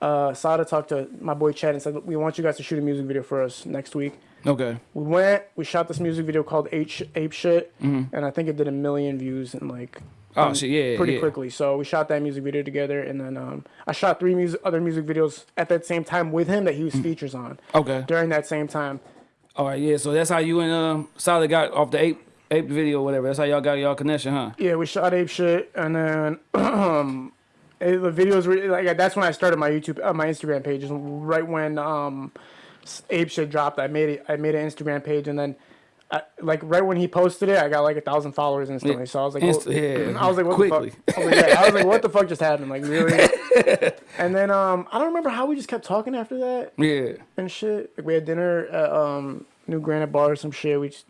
uh, Sada talked to my boy Chad and said, "We want you guys to shoot a music video for us next week." Okay. We went. We shot this music video called Ape, Sh- Ape Shit, Mm-hmm. and I think it did a million views in like Oh um, shit, yeah, pretty yeah. quickly. So we shot that music video together, and then um, I shot three music other music videos at that same time with him that he was Mm. features on Okay. during that same time. All right. Yeah. So that's how you and um Sada got off the ape ape video, or whatever. That's how y'all got y'all connection, huh? Yeah, we shot ape shit, and then um, it, the videos were like that's when I started my YouTube, uh, my Instagram page. is Right when um, ape shit dropped, I made it. I made an Instagram page, and then. I, like right when he posted it, I got like a thousand followers instantly. So I was like, Inst- yeah, I was like, what quickly. the fuck? I was like, yeah, I was like, what the fuck just happened? Like really? and then um, I don't remember how we just kept talking after that Yeah. and shit. Like we had dinner at um New Granite Bar or some shit. We just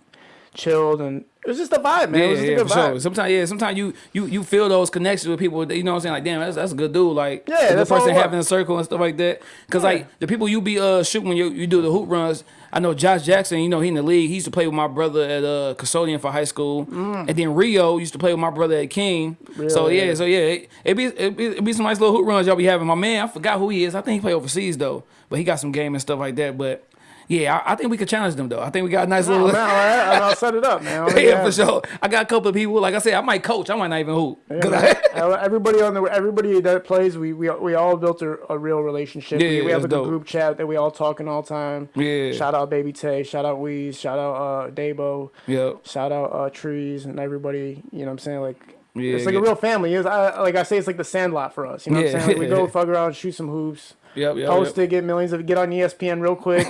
chilled and it was just a vibe, man. it Yeah, was just yeah, a good for vibe. sure. Sometimes, yeah, sometimes you you you feel those connections with people. You know what I'm saying? Like, damn, that's, that's a good dude. Like, Yeah, a good that's all person it having a circle and stuff like that. Cause like the people you be uh shooting when you you do the hoop runs. I know Josh Jackson. You know he in the league. He used to play with my brother at uh custodian for high school, and then Rio used to play with my brother at King. So yeah, so yeah, it, it be it be, it be some nice little hoop runs y'all be having. My man, I forgot who he is. I think he play overseas though, but he got some game and stuff like that. But yeah, I, I think we could challenge them though. I think we got a nice Oh, little. right, I'll set it up, man. I'll yeah, for sure. I got a couple of people. Like I said, I might coach. I might not even hoop. happen. I- everybody on the everybody that plays, we we, we all built a, a real relationship. Yeah, we, we have a dope. group chat that we all talking all time. Yeah. Shout out Baby Tay. Shout out Weez. Shout out uh, Dabo. yeah. Shout out uh, Trees and everybody. You know what I'm saying? Like Yeah, it's like yeah. a real family. It's, I, like I say, it's like the Sandlot for us. You know what Yeah. I'm saying? Like we go fuck around, shoot some hoops, Yep, yep, post yep. it, get millions of, get on ESPN real quick.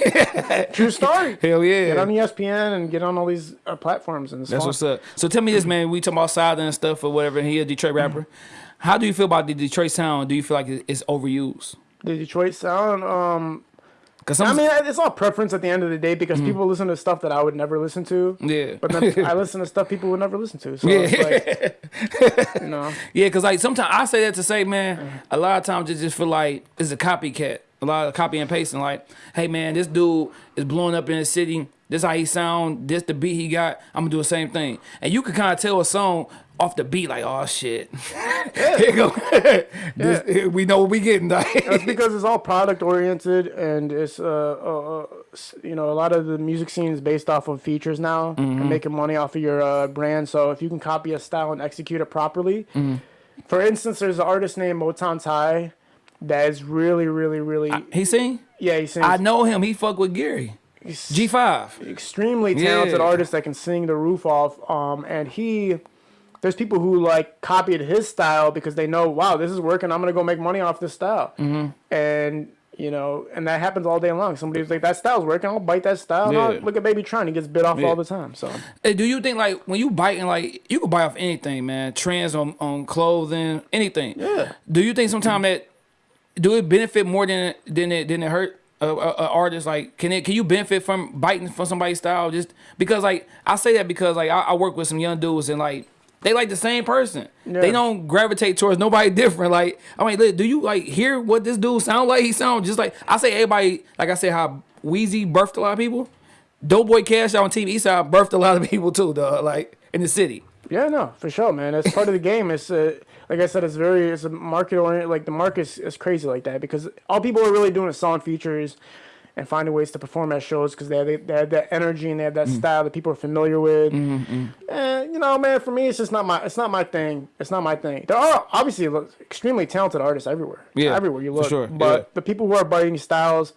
True story. Hell yeah. Get on ESPN and get on all these uh, platforms and That's fun. what's up. So tell me this, man. We talking about Sada and stuff or whatever. And he a Detroit rapper. How do you feel about the Detroit sound? Do you feel like it's overused? The Detroit sound. Um, Because I mean, it's all preference at the end of the day because mm. people listen to stuff that I would never listen to. Yeah, But then I listen to stuff people would never listen to. So Yeah. it's like, you know, yeah. Because like sometimes I say that to say, man, mm. a lot of times it just feel like it's a copycat. A lot of copy and pasting. Like, hey man, this dude is blowing up in the city. This how he sound. This the beat he got. I'm gonna do the same thing. And you can kind of tell a song off the beat, like, oh shit, here go. This- we know what we getting. That's because it's all product oriented and it's uh, uh, uh you know a lot of the music scene is based off of features now Mm-hmm. and making money off of your uh, brand. So if you can copy a style and execute it properly, Mm-hmm. for instance, there's an artist named Motown Ty that is really, really, really he sing? yeah he sings I know him. He fuck with Gary. G five. extremely talented Yeah. artist that can sing the roof off. Um, and he, there's people who like copied his style because they know, wow, this is working. I'm gonna go make money off this style. Mm-hmm. And you know, and that happens all day long. Somebody's like, that style's working. I'll bite that style. Yeah. look at BabyTron. He gets bit off Yeah. all the time. So Hey, do you think like when you biting like you can buy off anything, man? Trends on on clothing, anything. Yeah. Do you think sometimes that do it benefit more than than it than it hurt a, a, a artist? Like, can it can you benefit from biting from somebody's style? Just because like I say that because like I, I work with some young dudes and like. They like the same person. They don't gravitate towards nobody different. Like, I mean, look, do you like hear what this dude sound like? He sound just like I say. Everybody, like I said, how Wheezy birthed a lot of people. Doughboyz Cashout on TV Eastside birthed a lot of people too, dog. Like in the city. yeah, no, for sure, man. That's part of the game. It's uh, like I said, it's very it's a market oriented. Like the market is, is crazy like that because all people are really doing is selling features and finding ways to perform at shows because they have, they have that energy and they have that Mm. style that people are familiar with. Mm-hmm, And you know, man, for me, it's just not my it's not my thing. It's not my thing. There are obviously extremely talented artists everywhere. Yeah, everywhere you for look. sure, But yeah. the people who are biting styles.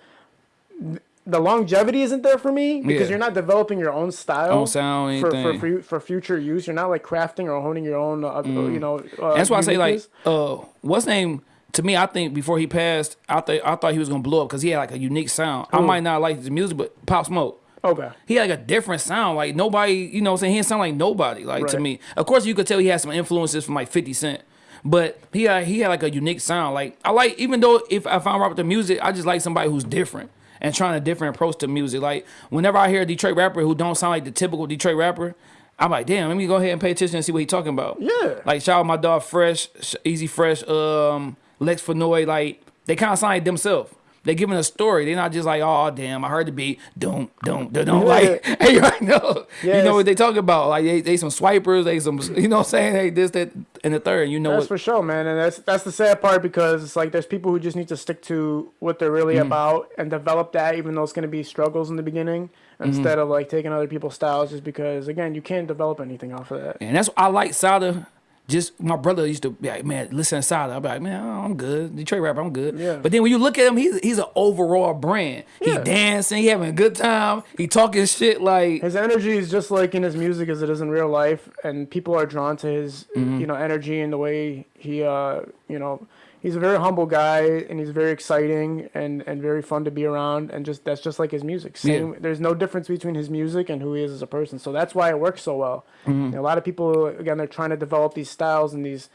The longevity isn't there for me because Yeah. you're not developing your own style, Own sound, for for, fu- for future use. You're not like crafting or honing your own, uh, you know. Uh, Mm. That's why I say like, uh, what's name? To me, I think before he passed, I thought I thought he was gonna blow up because he had like a unique sound. I might not like his music, but Pop Smoke. Okay. He had like a different sound. Like nobody, you know what I'm saying? He didn't sound like nobody, like to me. Of course you could tell he had some influences from like 50 Cent. But he had, he had like a unique sound. Like I like even though if, I'm right with the music, I just like somebody who's different and trying a different approach to music. Like whenever I hear a Detroit rapper who don't sound like the typical Detroit rapper, I'm like, damn, let me go ahead and pay attention and see what he's talking about. Yeah. Like shout out my dog Fresh, Easy Fresh, um, Lex Fenoy, like they kind of sound like themselves. They're giving a story. They're not just like, oh damn, I heard the beat, don't, don't, don't, don't. Like, hey, you right know, you know what they talk about. Like they, they some swipers, they some, you know what I'm saying? Hey, this, that, and the third. You know That's what? for sure, man, and that's that's the sad part because it's like there's people who just need to stick to what they're really Mm. about and develop that, even though it's going to be struggles in the beginning, Mm-hmm. instead of like taking other people's styles, just because again you can't develop anything off of that. And that's I like Sada. Just my brother used to be like, man, listen to Sada. I'd be like, man, I'm good. Detroit rapper, I'm good. Yeah. But then when you look at him, he's he's an overall brand. He dancing, he having a good time, he talking shit like His energy is just like in his music as it is in real life, and people are drawn to his Mm-hmm. you know energy and the way he uh you know. He's a very humble guy, and he's very exciting and, and very fun to be around, and just that's just like his music. Same, there's no difference between his music and who he is as a person, so that's why it works so well. Mm-hmm. You know, a lot of people, again, they're trying to develop these styles and these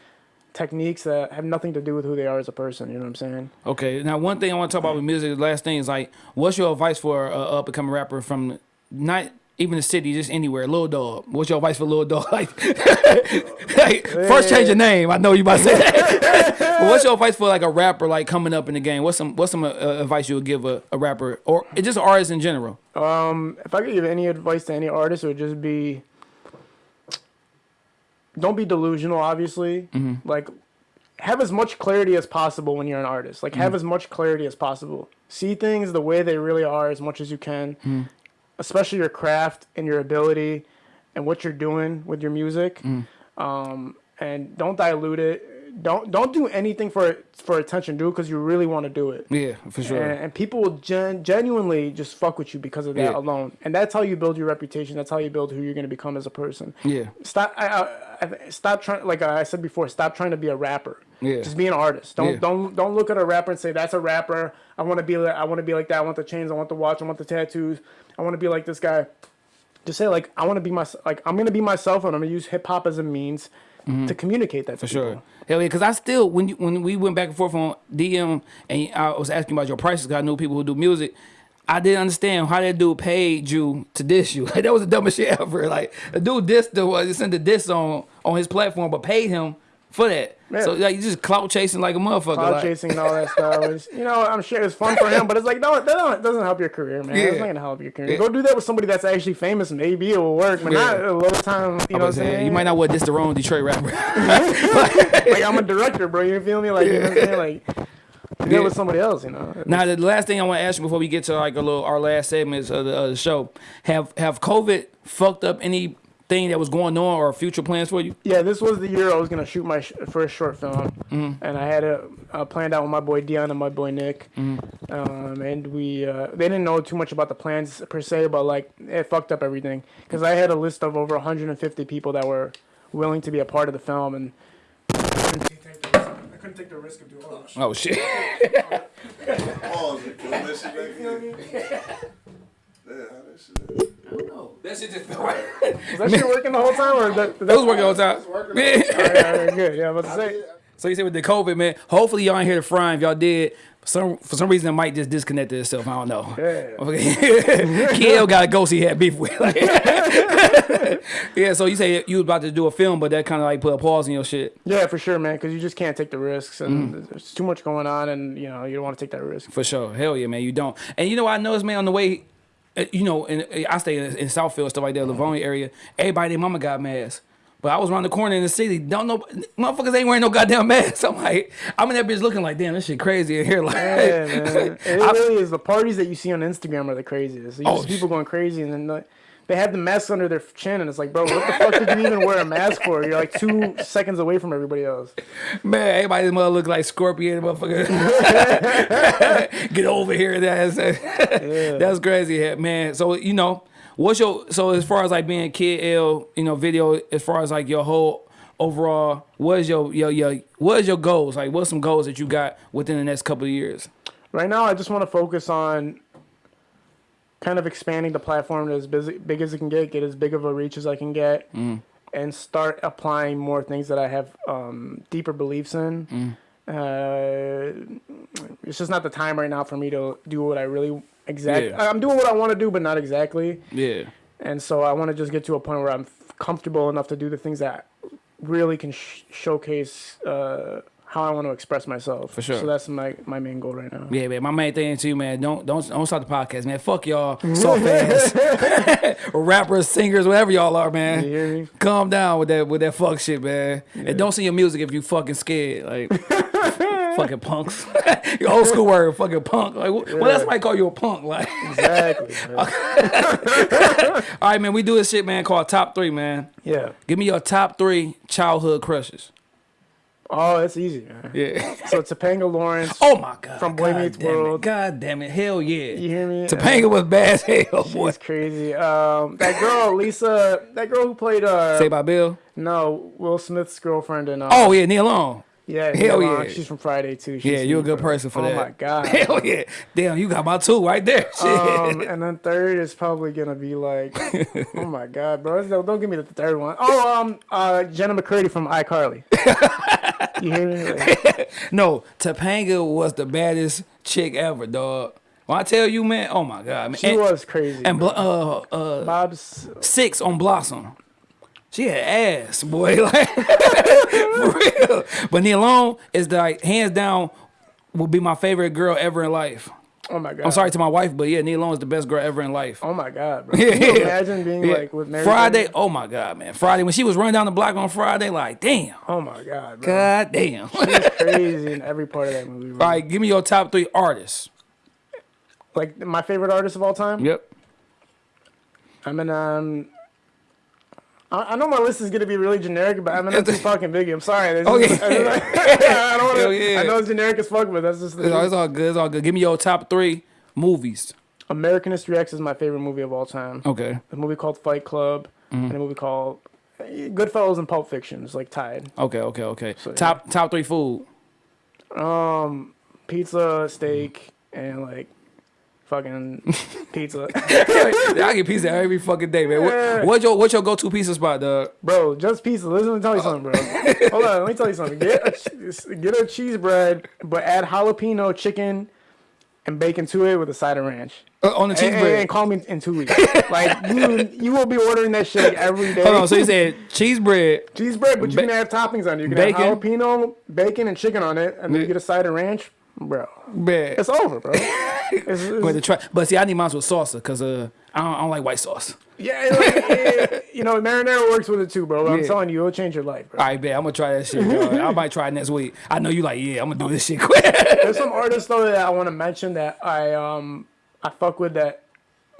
techniques that have nothing to do with who they are as a person. You know what I'm saying? Okay, now one thing I want to talk about with music, the last thing is like, what's your advice for a up and coming rapper from not even the city, just anywhere, Lil Dog? What's your advice for Lil Dog? Like, like, first change your name. I know you about to say that. but what's your advice for like a rapper like coming up in the game? What's some what's some uh, advice you would give a, a rapper or just artists in general? Um, if I could give any advice to any artist, it would just be don't be delusional, obviously. Like, have as much clarity as possible when you're an artist. Like, have as much clarity as possible. See things the way they really are as much as you can, especially your craft and your ability and what you're doing with your music. Um, and don't dilute it. Don't don't do anything for for attention. Do it because you really want to do it. Yeah, for sure. And, and people will gen- genuinely just fuck with you because of that Yeah. alone. And that's how you build your reputation. That's how you build who you're going to become as a person. Yeah. Stop. I, I, I, stop trying. Like I said before, stop trying to be a rapper. Yeah. Just be an artist. Don't Yeah. don't don't look at a rapper and say that's a rapper. I want to be like I want to be like that. I want the chains. I want the watch. I want the tattoos. I want to be like this guy. Just say like I want to be my like I'm gonna be myself and I'm gonna use hip hop as a means mm-hmm. to communicate that to. For sure. Hell yeah, because I still when you, when we went back and forth on DM and I was asking about your prices, because I knew people who do music. I didn't understand how that dude paid you to diss you. Like that was the dumbest shit ever. Like the dude dissed the was sent the diss on on his platform, but paid him for that. Yeah. So like you just clout chasing like a motherfucker. Cloud like, chasing and all that stuff. You know, I'm sure it's fun for him, but it's like, no, that don't, doesn't help your career, man. It's not gonna help your career. Yeah. Go do that with somebody that's actually famous. Maybe it will work, but not a lot of time. You know what I'm saying? You might not want to diss the wrong Detroit rapper. like I'm a director, bro. You feel me? Like you know what I'm saying? Like do Yeah. with somebody else. You know? Now, the last thing I want to ask you before we get to like a little our last segments of the, of the show, have have COVID fucked up anything that was going on or future plans for you? Yeah, this was the year I was gonna shoot my sh- first short film, Mm-hmm. and I had it uh, planned out with my boy Dion and my boy Nick, Mm-hmm. um, and we uh, they didn't know too much about the plans per se, but like it fucked up everything because I had a list of over 150 people that were willing to be a part of the film, and I couldn't take the risk of doing all that. Oh shit! Pause and kill that shit back in. Yeah, how that shit is. that shit just felt right. Was that shit working the whole time, or that? that That was working the whole time. working. Yeah. All right, all right, good. Yeah, I was about to say. So you said with the COVID, man. Hopefully y'all ain't here to fry. If y'all did, for some for some reason it might just disconnect itself. I don't know. Yeah. Okay. Kiel got a ghost he had beef with. yeah. So you say you was about to do a film, but that kind of like put a pause in your shit. Yeah, for sure, man. Because you just can't take the risks, and Mm. there's too much going on, and you know you don't want to take that risk. For sure. Hell yeah, man. You don't. And you know, what I noticed, man, on the way, Uh, you know, and uh, I stay in, in Southfield, stuff like that, Livonia area. Everybody, their mama got masks. But I was around the corner in the city. Don't know, motherfuckers ain't wearing no goddamn mask. I'm like, I'm in that bitch looking like, damn, this shit crazy in here. Like, Yeah, man. It I- really is. The parties that you see on Instagram are the craziest. You Oh, see people going crazy, and then like, they had the mask under their chin, and it's like, bro, what the fuck did you even wear a mask for? You're like two seconds away from everybody else. Man, everybody's mother look like Scorpion, motherfucker. Get over here, that's that's crazy, man. So you know, what's your so as far as like being Kid L, you know, video as far as like your whole overall, what is your your your what is your goals? Like, what's some goals that you got within the next couple of years? Right now, I just want to focus on kind of expanding the platform as busy, big as it can get, get as big of a reach as I can get, and start applying more things that I have um, deeper beliefs in. Uh, it's just not the time right now for me to do what I really exactly. Yeah. I'm doing what I want to do, but not exactly. Yeah, And so I want to just get to a point where I'm comfortable enough to do the things that really can sh- showcase uh, how I want to express myself. For sure. So that's my, my main goal right now. yeah, man. My main thing too, man. Don't don't don't stop the podcast, man. Fuck y'all, soft ass, rappers, singers, whatever y'all are, man. You hear me? Calm down with that with that fuck shit, man. And don't sing your music if you fucking scared. Like fucking punks. your old school word, fucking punk. Like what well, that's why I call you a punk. Like Exactly. all right, man, we do this shit, man, called top three, man. yeah. Give me your top three childhood crushes. Oh, it's easy, man. Yeah. So Topanga Lawrence. Oh my god. From Boy God Meets damn it. World. God damn it. Hell yeah. You hear me? Topanga was bad as hell, boy. It's crazy. Um, that girl, Lisa, that girl who played uh, Say by Bill. no Will Smith's girlfriend and uh, Oh yeah, Nia Long. yeah, hell Nia Long. yeah. she's from Friday too. She's Yeah, you're a good bro. person for oh that. Oh my god. Hell yeah. Damn, you got my two right there. Shit. Um, and then third is probably gonna be like, oh my god, bro! Don't, don't give me the third one. Oh, um, uh, Jenna McCurdy from iCarly. You hear me? Like, no, Topanga was the baddest chick ever, dog. When I tell you, man, oh my god, man. she and, was crazy. and Bl- uh uh Bob's six on Blossom. She had ass, boy. Like for real. But Nia Long is the, like hands down will be my favorite girl ever in life. Oh my god. I'm sorry to my wife, but yeah, Nia Long is the best girl ever in life. Oh my god, bro. Can you imagine being Yeah. like with Mary Friday, oh my god, man. Friday when she was running down the block on Friday, like damn, Oh my god, bro. god damn. She's crazy in every part of that movie. Bro. All right, give me your top three artists. Like my favorite artist of all time. Yep. Eminem. I, I know my list is gonna be really generic, but I'm not too fucking biggie. I'm sorry. Just- yeah. I don't wanna, yeah. I know it's generic as fuck, but that's just the It's all, it's all good. It's all good. Give me your top three movies. American History X is my favorite movie of all time. Okay. A movie called Fight Club Mm-hmm. and a movie called uh, Goodfellas and Pulp Fiction. It's like tied. Okay. Okay. Okay. yeah. Top top three food. Um, pizza, steak, and like fucking pizza. I get pizza every fucking day, man. What, what's your what's your go to pizza spot, dog? Bro, just pizza. Listen, let me tell you something, bro. Hold on, let me tell you something. Get a, get a cheese bread, but add jalapeno, chicken, and bacon to it with a side of ranch. Uh, on the cheese And, bread. and call me in two weeks. like you, you will be ordering that shit like, every day. Hold on. So you said cheese bread. cheese bread, but you can add toppings on it. You can Bacon. have jalapeno, bacon, and chicken on it, and then you get a side of ranch, bro. Man. It's over, bro. It's, it's, But, the try, but see, I need mine with salsa because uh, I don't, I don't like white sauce. yeah, like, yeah, you know, marinara works with it too, bro. I'm Yeah. telling you, it'll change your life, bro. All right, bet. I'm gonna try that shit. Dog. I might try it next week. I know you like, yeah, I'm gonna do this shit quick. There's some artists though that I want to mention that I um I fuck with that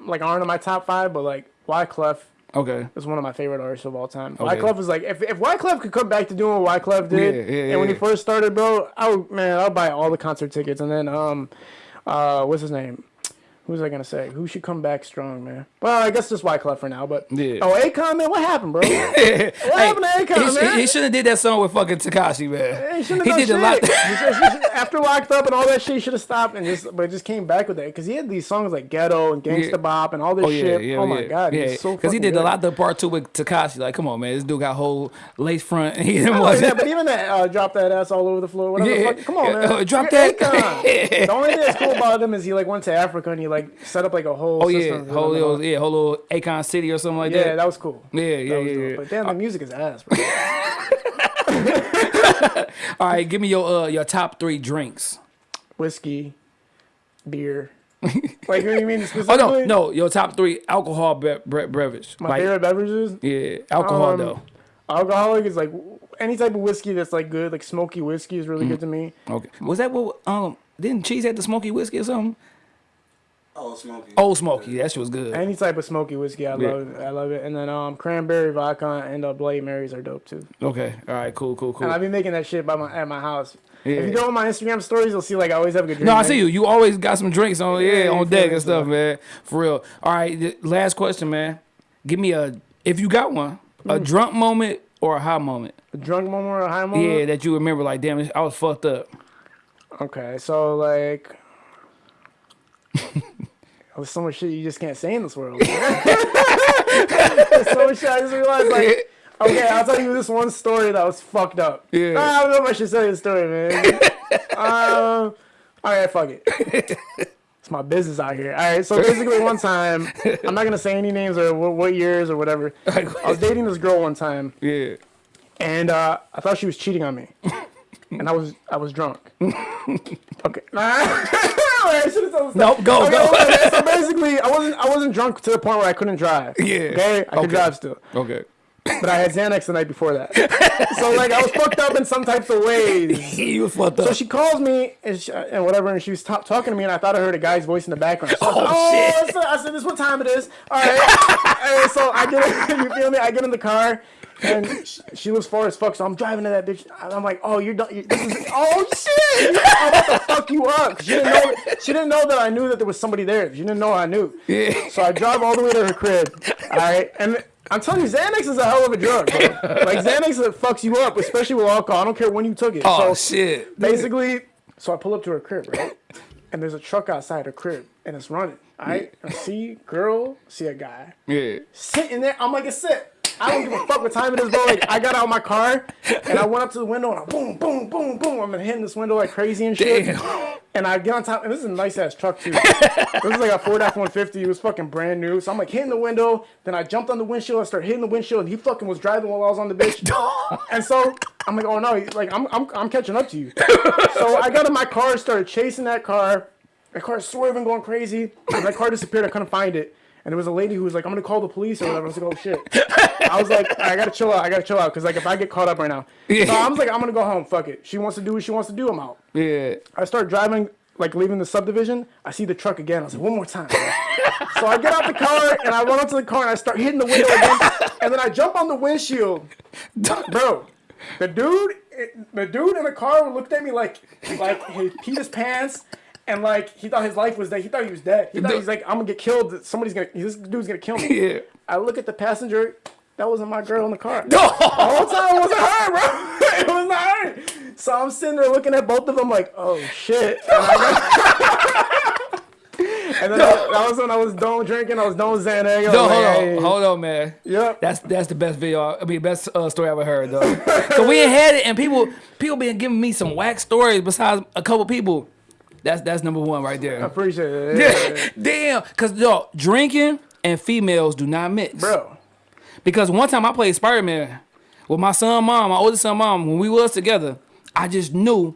like aren't in my top five, but like Wyclef okay. It's one of my favorite artists of all time. Okay. Wyclef is like if if Wyclef could come back to doing what Wyclef did, Yeah, yeah, and when he first started, bro, I would man, I'll buy all the concert tickets, and then um uh what's his name? Who was I gonna say? Who should come back strong, man? Well, I guess just Wyclef for now, but Yeah. oh, Akon, man, what happened, bro? hey, happened to Akon, he, man? he shouldn't have did that song with fucking Tekashi, man. He shouldn't He did a lot. shit. He should- he should- after locked up and all that shit, he should have stopped and just, but just came back with that because he had these songs like Ghetto and Gangsta Yeah. Bop and all this Oh yeah, shit. yeah, oh my god, yeah. he's so Because he did good. a lot of part two with Tekashi. Like, come on, man, this dude got whole lace front. He didn't want yeah, that. but even that uh, drop that ass all over the floor. Whatever. Yeah. the fuck, come on, man. uh, drop You're that. Akon. the only thing that's cool about him is he like went to Africa and he like set up like a whole. Oh yeah, whole them and all. little, yeah, whole little Akon City or something like Yeah, that. that was cool. Yeah, yeah, yeah, yeah. But damn, the music is ass, bro. All right, give me your uh your top three drinks. Whiskey, beer. like what do you mean Oh no, no, your top three alcohol be- bre- beverage. My like, favorite beverages. yeah, alcohol Um, though. Alcoholic is like any type of whiskey that's like good, like smoky whiskey is Mm. really good to me. Okay, was that what? Um, didn't Cheese had the smoky whiskey or something? Oh, Smoky. Old Smoky, that shit was good. Any type of smoky whiskey, I Yeah. love it. I love it. And then um, cranberry vodka and uh, Bloody Marys are dope too. Okay, all right, cool, cool, cool. And I be making that shit by my at my house. Yeah. If you go on my Instagram stories, you'll see like I always have a good drink. No, I see you. You always got some drinks on, yeah, Yeah, on deck and stuff, so. man. For real. All right, last question, man. Give me a, if you got one, a Mm. drunk moment or a high moment. A drunk moment or a high moment. Yeah, that you remember. Like, damn, I was fucked up. Okay, so like. There's so much shit you just can't say in this world. There's so much shit I just realized like Okay, I'll tell you this one story that was fucked up. Yeah. I don't know if I should tell you the story, man. um, all right, fuck it. It's my business out here. All right, so basically, one time, I'm not gonna say any names or what, what years or whatever. I was dating this girl one time, Yeah. and uh, I thought she was cheating on me, and I was I was drunk. okay. I should've told the Nope, go, Okay, go. okay, so basically, I wasn't I wasn't drunk to the point where I couldn't drive. Yeah. Okay, I could Okay. drive still Okay. but I had Xanax the night before that. so like I was fucked up in some types of ways. you was fucked up. So she calls me and, she, and whatever, and she was ta- talking to me, and I thought I heard a guy's voice in the background. So I said, Oh, shit. Oh, I said, I said, "This is what time it is." All right. so I get, you feel me? I get in the car, and she, she was far as fuck. So I'm driving to that bitch. I'm like, "Oh, you're done. You, this is oh shit! I'm about to fuck you up." She didn't know. She didn't know that I knew that there was somebody there. She didn't know I knew. Yeah. So I drive all the way to her crib. All right, and. I'm telling you, Xanax is a hell of a drug, bro. Like Xanax it fucks you up, especially with alcohol. I don't care when you took it. oh, so shit. basically, so I pull up to her crib, right? And there's a truck outside her crib, and it's running. All right, I see girl, see a guy Yeah. sitting there. I'm like, it's it. I don't give a fuck what time it is, bro. Like, I got out of my car and I went up to the window and I boom, boom, boom, boom. I'm hitting this window like crazy and shit. Damn. And I get on top, and this is a nice ass truck too. this is like a Ford F-150. It was fucking brand new. So I'm like hitting the window. Then I jumped on the windshield. I started hitting the windshield, and he fucking was driving while I was on the bitch. and so I'm like, oh no, he's like I'm, I'm, I'm catching up to you. so I got in my car, started chasing that car. The car swerving, going crazy. And that car disappeared. I couldn't find it. And there was a lady who was like, I'm gonna call the police or whatever. I was like, oh shit. I was like, I gotta chill out. I gotta chill out. Cause like if I get caught up right now. Yeah. So I was like, I'm gonna go home. Fuck it. She wants to do what she wants to do. I'm out. Yeah. I start driving like leaving the subdivision. I see the truck again. I was like, one more time. so I get out the car and I run up to the car and I start hitting the window again. And then I jump on the windshield. Bro, the dude, the dude in the car looked at me like, like he peed his pants. And like he thought his life was dead. He thought he was dead. He thought he's like, I'm gonna get killed. Somebody's gonna. This dude's gonna kill me. Yeah. I look at the passenger. That wasn't my girl in the car. The whole time it wasn't her, bro. It was not her. So I'm sitting there looking at both of them like, oh shit. And, then I- that was when I was done drinking. I was done Xanax. No, like, hold hey. on, hold on, man. Yep. That's that's the best video. I mean, best uh, story I ever heard though. so we had it, and people people been giving me some whack stories besides a couple people. That's that's number one right there. I appreciate it. Yeah, yeah. Damn, cause yo, drinking and females do not mix. Bro. Because one time I played Spider Man with my son, mom, my oldest son, mom. When we was together, I just knew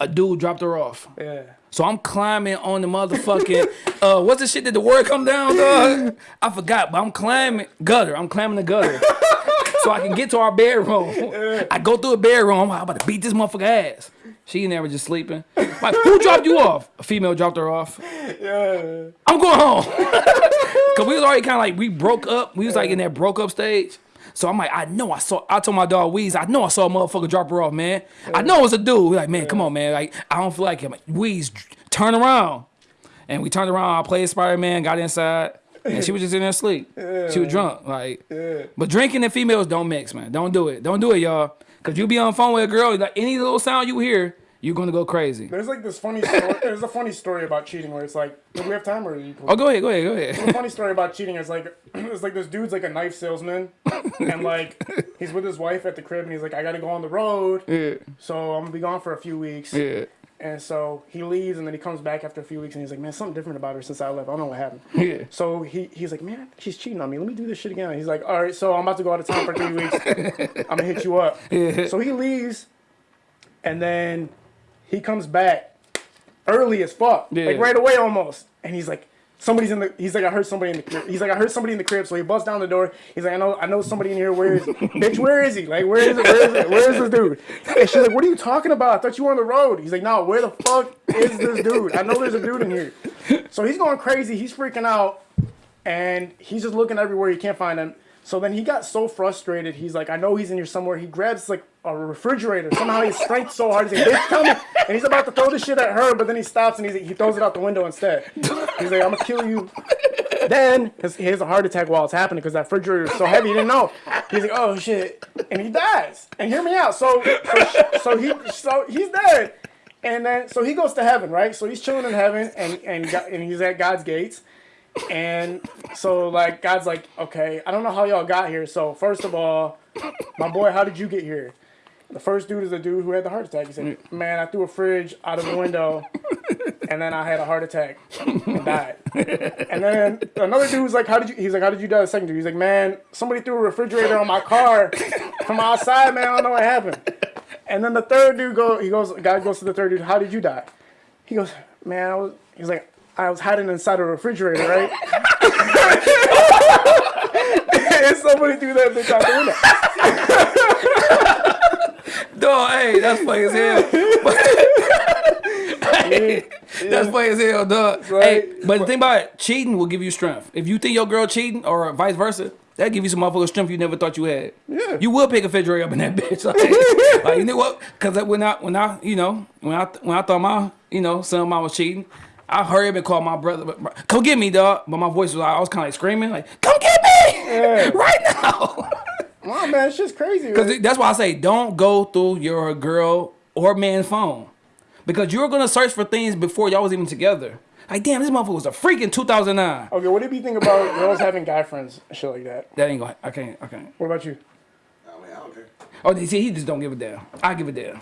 a dude dropped her off. Yeah. So I'm climbing on the motherfucking uh what's the shit that the word come down, dog? I forgot, but I'm climbing gutter. I'm climbing the gutter. so I can get to our bedroom. I go through a bedroom, I'm about to beat this motherfucker ass. She in there was just sleeping. Like, who dropped you off? A female dropped her off. Yeah. I'm going home. Cause we was already kind of like we broke up. We was like in that broke up stage. So I'm like, I know I saw. I told my dog Weez, I know I saw a motherfucker drop her off, man. I know it was a dude. We like, man, come on, man. Like, I don't feel like him. Weez, turn around. And we turned around. I played Spider Man, got inside, and she was just in there asleep. She was drunk, like. But drinking and females don't mix, man. Don't do it. Don't do it, y'all. Cause you be on the phone with a girl, like any little sound you hear, you're gonna go crazy. There's like this funny story. There's a funny story about cheating where it's like, do we have time or? You Oh, go ahead, go ahead, go ahead. a funny story about cheating is like it's like this dude's like a knife salesman and like he's with his wife at the crib and he's like I gotta go on the road Yeah, so I'm gonna be gone for a few weeks yeah, and so he leaves and then he comes back after a few weeks and he's like man something different about her since I left I don't know what happened yeah. so he he's like man she's cheating on me let me do this shit again he's like all right so I'm about to go out of town for three weeks I'm gonna hit you up Yeah. so he leaves and then he comes back early as fuck Yeah. like right away almost. And he's like somebody's in the he's like I heard somebody in the crib. he's like I heard somebody in the crib. So he busts down the door. He's like I know I know somebody in here. Where is bitch where is he? Like where is it where is it where is this dude? And she's like what are you talking about? I thought you were on the road. He's like no where the fuck is this dude? I know there's a dude in here. So he's going crazy. He's freaking out. And he's just looking everywhere. He can't find him so then he got so frustrated he's like I know he's in here somewhere. He grabs like a refrigerator. Somehow he strikes so hard he's like bitch and he's about to throw this shit at her but then he stops and he's he throws it out the window instead. He's like I'm gonna kill you. Then he has a heart attack while it's happening because that refrigerator is so heavy he didn't know. He's like oh shit. And he dies. And hear me out. So so, so he so he's dead. And then so he goes to heaven right? So he's chilling in heaven and and, and he's at God's gates and so like God's like, okay, I don't know how y'all got here. So first of all, my boy, how did you get here? The first dude is the dude who had the heart attack. He said, Man, I threw a fridge out of the window and then I had a heart attack and died. And then another dude was like, How did you he's like, How did you die? The second dude, he's like, Man, somebody threw a refrigerator on my car from outside, man. I don't know what happened. And then the third dude go he goes guy goes to the third dude, How did you die? He goes, Man, I was he's like, I was hiding inside a refrigerator, right? and somebody threw that bitch out the window. Dog, hey, that's funny as hell. Hey, That's funny as hell, dog. Hey, but the thing about it, cheating will give you strength. If you think your girl cheating or vice versa, that give you some motherfucking strength you never thought you had. Yeah. You will pick a refrigerator up in that bitch. Like, like, you know what? Because when I when I you know when I when I thought my you know son mom was cheating. I hurried up and called my brother, but- come get me, dog. But my voice was like, I was kind of like screaming, like, come get me right now. Wow, man, it's just crazy. Because that's why I say don't go through your girl or man's phone. Because you're gonna search for things before y'all was even together. Like, damn, this motherfucker was a freak in 2009. Okay, what did you think about girls having guy friends and shit like that? That ain't going. I can't. I can't. What about you? I mean, I don't care. Oh, you see, he just don't give a damn. I give a damn.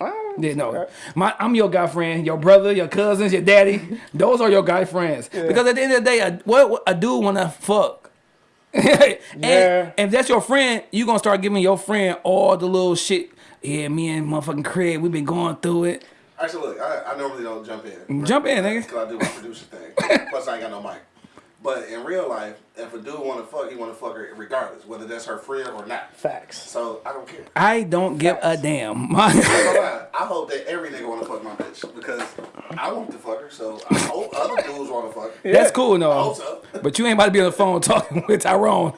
Ah, Yeah, no. My, I'm your guy friend, your brother, your cousins, your daddy. Those are your guy friends. Because at the end of the day, a, what, what a dude wanna fuck. and Yeah. if that's your friend, you gonna start giving your friend all the little shit. Yeah, me and motherfucking Craig, we been going through it. Actually, look, I, I normally don't jump in. Jump in, nigga. Because I do my producer thing. Plus, I ain't got no mic. But in real life, if a dude want to fuck, he want to fuck her regardless, whether that's her friend or not. facts. So I don't care. I don't give a damn. My- I ain't gonna lie. I hope that every nigga wanna fuck my bitch because I want to fuck her. So I hope other dudes wanna fuck her. That's cool, I though. hope so. But you ain't about to be on the phone talking with Tyrone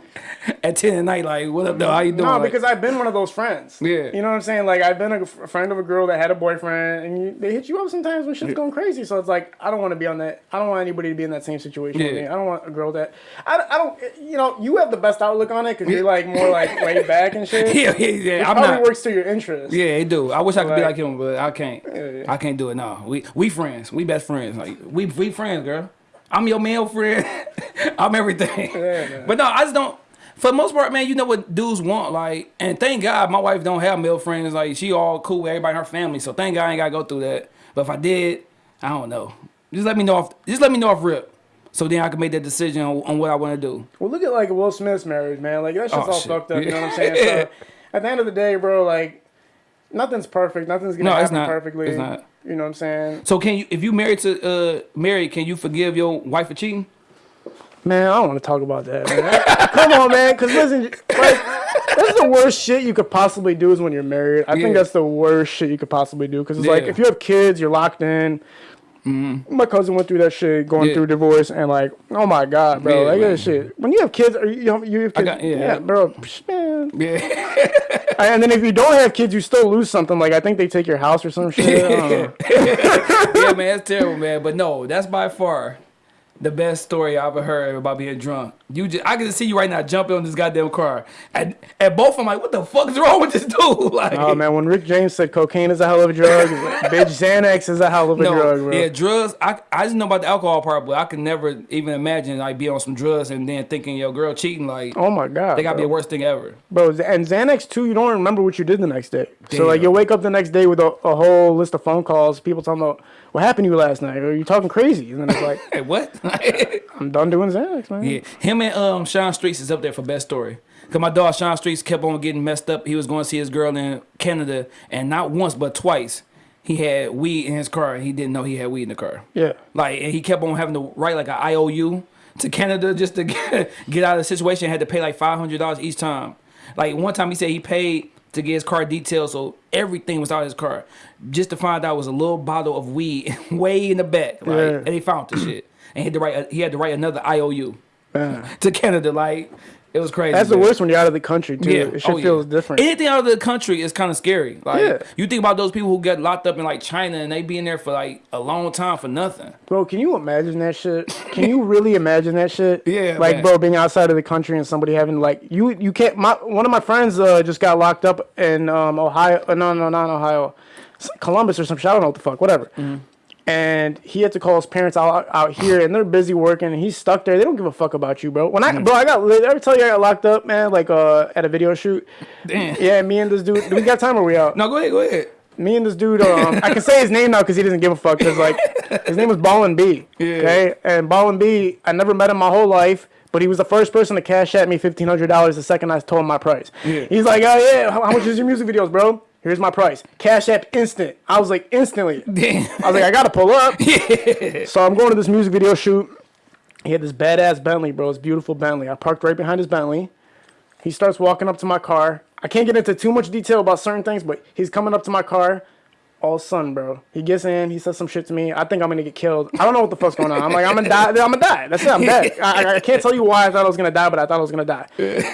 at 10 at night. Like, what up, though? How you doing? No, Like, because I've been one of those friends. Yeah. You know what I'm saying? Like I've been a, f- a friend of a girl that had a boyfriend, and you, they hit you up sometimes when shit's going crazy. So it's like I don't want to be on that. I don't want anybody to be in that same situation with Yeah. me. I don't want a girl that I, I don't. You know, you have the best outlook on it because you're like more like laid back and shit. yeah, yeah, yeah. It I'm probably not. works to your interest. Yeah, it do. I wish I could be Like- like him, but I can't. yeah. I can't do it. No, we we friends. We best friends. Like we we friends, girl. I'm your male friend. I'm everything. man. but no, I just don't. For the most part, man, you know what dudes want. Like, and thank God my wife don't have male friends. Like, she all cool with everybody in her family. So thank God I ain't gotta go through that. But if I did, I don't know. Just let me know. If, just let me know off rip. So then I can make that decision on, on what I want to do. Well, look at like Will Smith's marriage, man. Like that's just Oh, all shit. fucked up. You know what I'm Yeah. saying? So at the end of the day, bro, like nothing's perfect. Nothing's gonna No, it's happen not. perfectly. It's not. You know what I'm saying? So can you, if you married to uh married, can you forgive your wife for cheating? Man, I don't want to talk about that. Man. Come on, man. Because listen, like, that's the worst shit you could possibly do is when you're married. I Yeah. think that's the worst shit you could possibly do. Because it's like if you have kids, you're locked in. Mm-hmm. My cousin went through that shit, going. Yeah. through divorce, and like, oh my god, bro, Yeah, like that shit. When you have kids, you, you have, you have kids, got- yeah. yeah. bro, psh, man. Yeah. And then if you don't have kids, you still lose something. Like I think they take your house or some shit. Yeah, man, it's terrible, man. But no, that's by far the best story I've ever heard about being drunk. You just, I can see you right now jumping on this goddamn car, and and both I'm like, what the fuck is wrong with this dude? Like, Oh man, when Rick James said cocaine is a hell of a drug, bitch, Xanax is a hell of a no, drug, bro. yeah, drugs. I I just know about the alcohol part, but I could never even imagine like be on some drugs and then thinking your girl cheating. Like, Oh my god, they gotta be the worst thing ever. Bro, and Xanax too, you don't remember what you did the next day. So like you'll wake up the next day with a, a whole list of phone calls, people talking about what happened to you last night, or you talking crazy, and then it's like Hey, what? I'm done doing Xanax, man. Yeah, him and um Sean Streets is up there for best story. Cause my dog Sean Streets kept on getting messed up. He was going to see his girl in Canada, and not once but twice he had weed in his car. and He didn't know he had weed in the car. Yeah. Like, and he kept on having to write like an IOU to Canada just to get, get out of the situation. Had to pay like five hundred dollars each time. Like one time he said he paid to get his car detailed, so everything was out of his car, just to find out it was a little bottle of weed way in the back. Like, Yeah. and he found the shit, and he had to write. He had to write another IOU To Canada. Like it was crazy. That's the man. worst when you're out of the country too. Yeah, It shit oh, yeah. feels different. Anything out of the country is kind of scary. Like Yeah. you think about those people who get locked up in like China and they be in there for like a long time for nothing. Bro, can you imagine that shit? Can you really imagine that shit? Yeah, Like, man. bro, being outside of the country and somebody having like you you can't. My one of my friends uh, just got locked up in um, Ohio. Uh, no, no, not Ohio, Columbus or some shit. I don't know what the fuck. Whatever. Mm-hmm. And he had to call his parents out out here, and they're busy working, and he's stuck there. They don't give a fuck about you, bro. When Mm. I, bro, I got. Did I ever tell you I got locked up, man? Like, uh, at a video shoot. Damn. Yeah, me and this dude. Do we got time? Or are we out? No, go ahead, go ahead. me and this dude, um, I can say his name now because he doesn't give a fuck. Because like, his name was Ballin B. Yeah. Okay, and Ballin B, I never met him my whole life, but he was the first person to cash at me fifteen hundred dollars the second I told him my price. Yeah. He's like, oh yeah, how, how much is your music videos, bro? Here's my price. Cash app instant. I was like instantly. Damn. I was like, I gotta pull up. So I'm going to this music video shoot. He had this badass Bentley, bro. It's beautiful Bentley. I parked right behind his Bentley. He starts walking up to my car. I can't get into too much detail about certain things, but he's coming up to my car. All sun, bro. He gets in. He says some shit to me. I think I'm gonna get killed. I don't know what the fuck's going on. I'm like, I'm gonna die. I'm gonna die. That's it. I'm dead. I, I- I can't tell you why I thought I was gonna die, but I thought I was gonna die.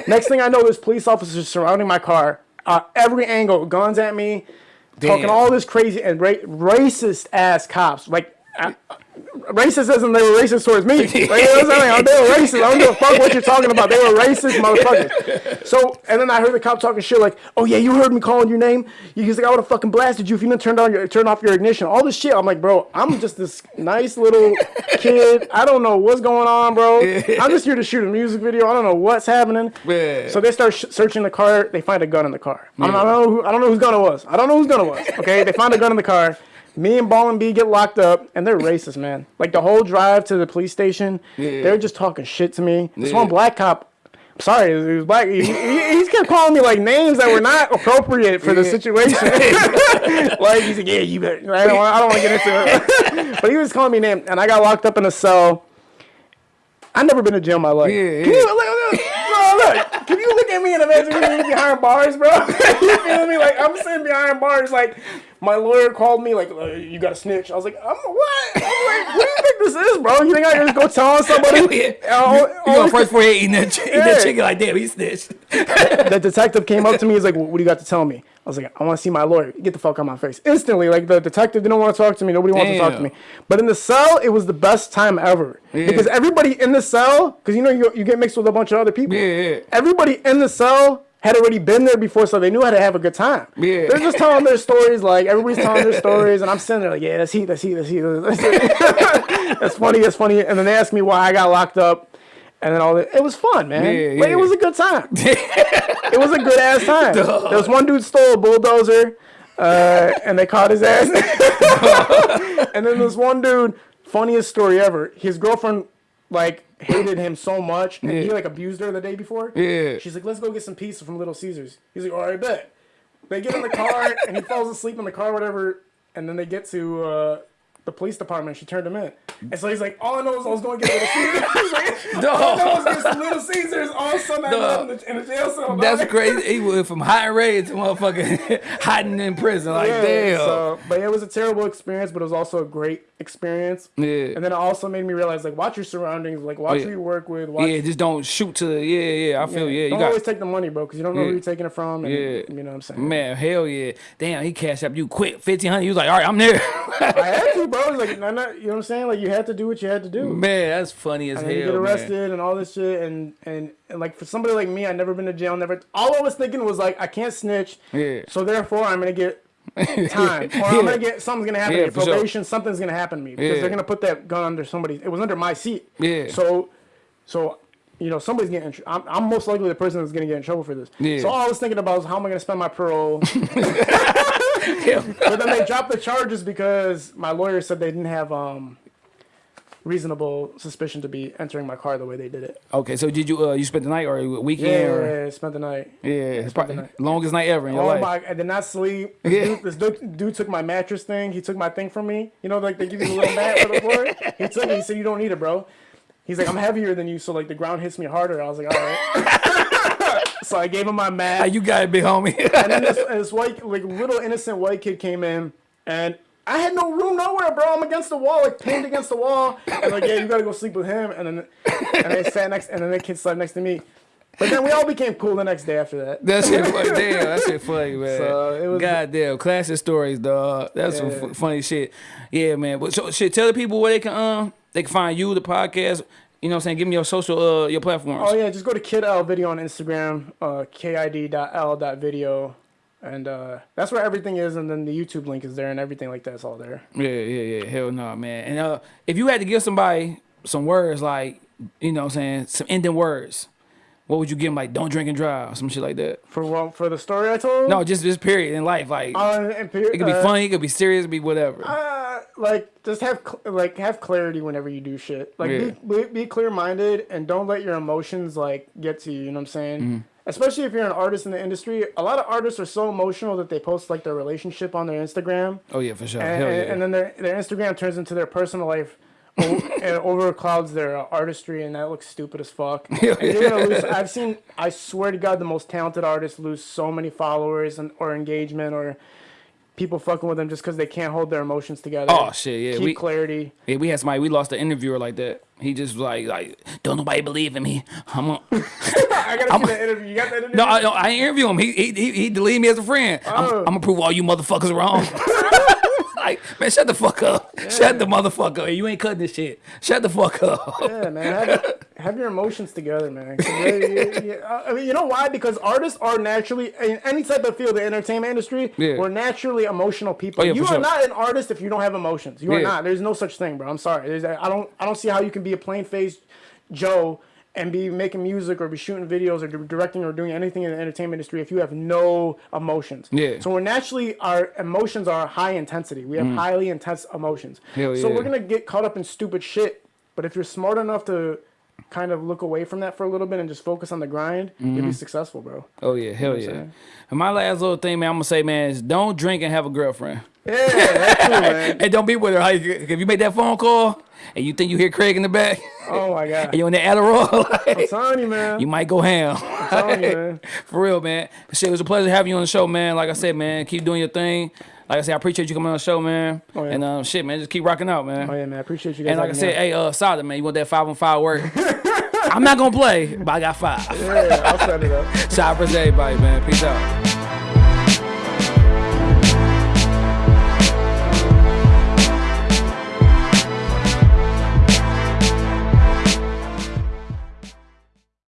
Next thing I know, there's police officers surrounding my car. Uh, every angle, guns at me, talking all this crazy and ra- racist ass cops. Like, uh, racist isn't they were racist towards me. Like, you know what I'm saying? They were racist. I don't give a fuck what you're talking about. They were racist motherfuckers. So, and then I heard the cop talking shit like, "Oh yeah, you heard me calling your name. He's like, I would have fucking blasted you if you didn't turn on your turn off your ignition. All this shit. I'm like, bro, I'm just this nice little kid. I don't know what's going on, bro. I'm just here to shoot a music video. I don't know what's happening. Yeah. So they start searching the car. They find a gun in the car. I, don't, I don't know. Who, I don't know whose gun it was. I don't know whose gun it was. Okay, they find a gun in the car. Me and Ballin B get locked up, and they're racist, man. Like the whole drive to the police station, Yeah. they're just talking shit to me. This Yeah. one black cop. I'm sorry, he was black. He, he, he kept calling me like names that were not appropriate for the situation. like he's like, yeah, you better. I don't, want- I don't want to get into it. but he was calling me names, and I got locked up in a cell. I've never been to jail in my life. Yeah, Can you look, look, look, can you look at me and imagine me behind bars, bro. you feel me? Like I'm sitting behind bars, like my lawyer called me, like uh, you got a snitch. I was like, I'm what? I'm like, what do you think this is, bro? You think I can just go tell somebody? Oh, You, you oh, first for eating that, eating that Yeah. chicken like damn, he snitched. the detective came up to me. He's like, "What do you got to tell me?" I was like, "I want to see my lawyer. Get the fuck out of my face!" Instantly, like the detective didn't want to talk to me. Nobody wanted to talk to me. But in the cell, it was the best time ever Yeah. because everybody in the cell, because you know you, you get mixed with a bunch of other people. Yeah, yeah. Everybody in the cell had already been there before, so they knew how to have a good time. Yeah. They're just telling their stories, like everybody's telling their stories, and I'm sitting there like, "Yeah, that's he, that's he, that's he." That's, that's funny. That's funny. And then they asked me why I got locked up. And then all that. It was fun, man. Yeah, Like, yeah. it was a good time. It was a good ass time. There was one dude stole a bulldozer, uh, and they caught his ass. and then this one dude, funniest story ever. His girlfriend like hated him so much, and he like abused her the day before. Yeah. She's like, "Let's go get some pizza from Little Caesars." He's like, "All right, bet." They get in the car, and he falls asleep in the car, whatever. And then they get to uh, the police department. She turned him in, and so he's like, "All I know is I was going to get Little Caesars." He's like, All I know is get some Little Caesars. All of a sudden, I Dog. ended up in the, in the jail cell. That's crazy. He went from high rate to motherfucking hiding in prison. Like Yeah, damn. So, but it was a terrible experience, but it was also a great experience. Yeah. And then it also made me realize, like, watch your surroundings, like, watch yeah. who you work with. Watch, yeah, just don't shoot to the yeah, yeah. I feel yeah. You Don't got always take the money, bro, because you don't know Yeah. who you're taking it from. And, Yeah. You know what I'm saying? man, hell yeah. Damn, he cashed up you quick, fifteen hundred. He was like, all right, I'm there. I had to, bro. Like, not, you know what I'm saying? Like, you had to do what you had to do. man, that's funny as and hell. you get man. arrested and all this shit, and, and and like for somebody like me, I never been to jail. Never. All I was thinking was like, I can't snitch. Yeah. So therefore, I'm gonna get time, or Yeah. I'm gonna get something's gonna happen Yeah, to me. for sure. Probation, something's gonna happen to me because Yeah. they're gonna put that gun under somebody. It was under my seat. Yeah. So, so. You know, somebody's getting. I'm, I'm most likely the person that's gonna get in trouble for this. Yeah. So all I was thinking about was how am I gonna spend my parole? Yeah. but then they dropped the charges because my lawyer said they didn't have um, reasonable suspicion to be entering my car the way they did it. Okay, so did you uh you spent the night or a weekend Yeah, or spent the night. yeah, it's spent the night. longest night ever in your Oh life. my! I did not sleep. Yeah. dude, this dude, dude took my mattress thing. He took my thing from me. You know, like they give you the little mat for the floor. He took it. He said, "You don't need it, bro." He's like, "I'm heavier than you, so like the ground hits me harder." I was like, "All right." so I gave him my mat. You got it, big homie. and then this, this white, like little innocent white kid came in, and I had no room nowhere, bro. I'm against the wall, like pinned against the wall, and like, yeah, you gotta go sleep with him. And then, and they sat next, and then the kid slept next to me. But then we all became cool the next day after that. That's shit funny. Damn, that shit funny, man. So, it was- Goddamn, classic stories, dog. That's some Yeah. fu- funny shit. Yeah, man. But so shit, tell the people where they can um they can find you, the podcast. You know what I'm saying? Give me your social uh your platforms. Oh yeah, just go to Kid L Video on Instagram, uh, kid.l.video, and uh, that's where everything is. And then the YouTube link is there, and everything like that's all there. Yeah, yeah, yeah. Hell no, man. And uh if you had to give somebody some words like, you know what I'm saying, some ending words, what would you give him? Like, don't drink and drive, or some shit like that. For what? For the story I told. No, just this period in life. Like, Uh, it could be uh, funny, it could be serious, it could be whatever. Uh, like just have like have clarity whenever you do shit. Like Yeah. be, be be clear minded and don't let your emotions like get to you. You know what I'm saying? Mm-hmm. Especially if you're an artist in the industry, a lot of artists are so emotional that they post like their relationship on their Instagram, oh yeah, for sure. and, yeah. and then their their Instagram turns into their personal life. O- and overclouds their uh, artistry, and that looks stupid as fuck. And you're gonna lose. I've seen. I swear to God, the most talented artists lose so many followers and or engagement or people fucking with them just because they can't hold their emotions together. Oh, shit, yeah, Keep we- clarity. Yeah, we had somebody. We lost an interviewer like that. He just like, like, don't nobody believe in me. I'm a, I gotta I'm- see that interview. You got that interview? no, I, no, I interview him. He he he, he deleted me as a friend. I'm, Oh. I'm gonna prove all you motherfuckers wrong. like, man, shut the fuck up. Shut the motherfucker up. You ain't cutting this shit. Shut the fuck up. Yeah, man. Have, have your emotions together, man. you- I mean, you know why? Because artists are naturally in any type of field, the entertainment industry. Yeah. We're naturally emotional people. Oh, yeah, you are sure. not an artist if you don't have emotions. You are not. There's no such thing, bro. I'm sorry. There's, I don't. I don't see how you can be a plain faced Joe and be making music or be shooting videos or directing or doing anything in the entertainment industry if you have no emotions. Yeah. So we're naturally our emotions are high intensity. We have highly intense emotions. Mm. Hell so yeah. we're gonna get caught up in stupid shit. But if you're smart enough to kind of look away from that for a little bit and just focus on the grind, you'll be mm-hmm. successful, bro. Oh yeah, hell yeah. And my last little thing, man, I'm gonna say, man, is don't drink and have a girlfriend. Yeah, that's true, man. And don't be with her. How you- If you make that phone call and you think you hear Craig in the back, Oh my god. and you on the Adderall, I'm telling you, man. you might go ham. I'm telling you, man. For real, man. Shit, it was a pleasure having you on the show, man. Like I said, man, keep doing your thing. Like I said, I appreciate you coming on the show, man. Oh, yeah. And um, shit, man, just keep rocking out, man. Oh yeah, man. I appreciate you guys. and like I said, hey, uh, Sada, man, you want that five on five work? I'm not gonna play, but I got five. yeah, I'll set it up. Shout out to everybody, man. Peace out.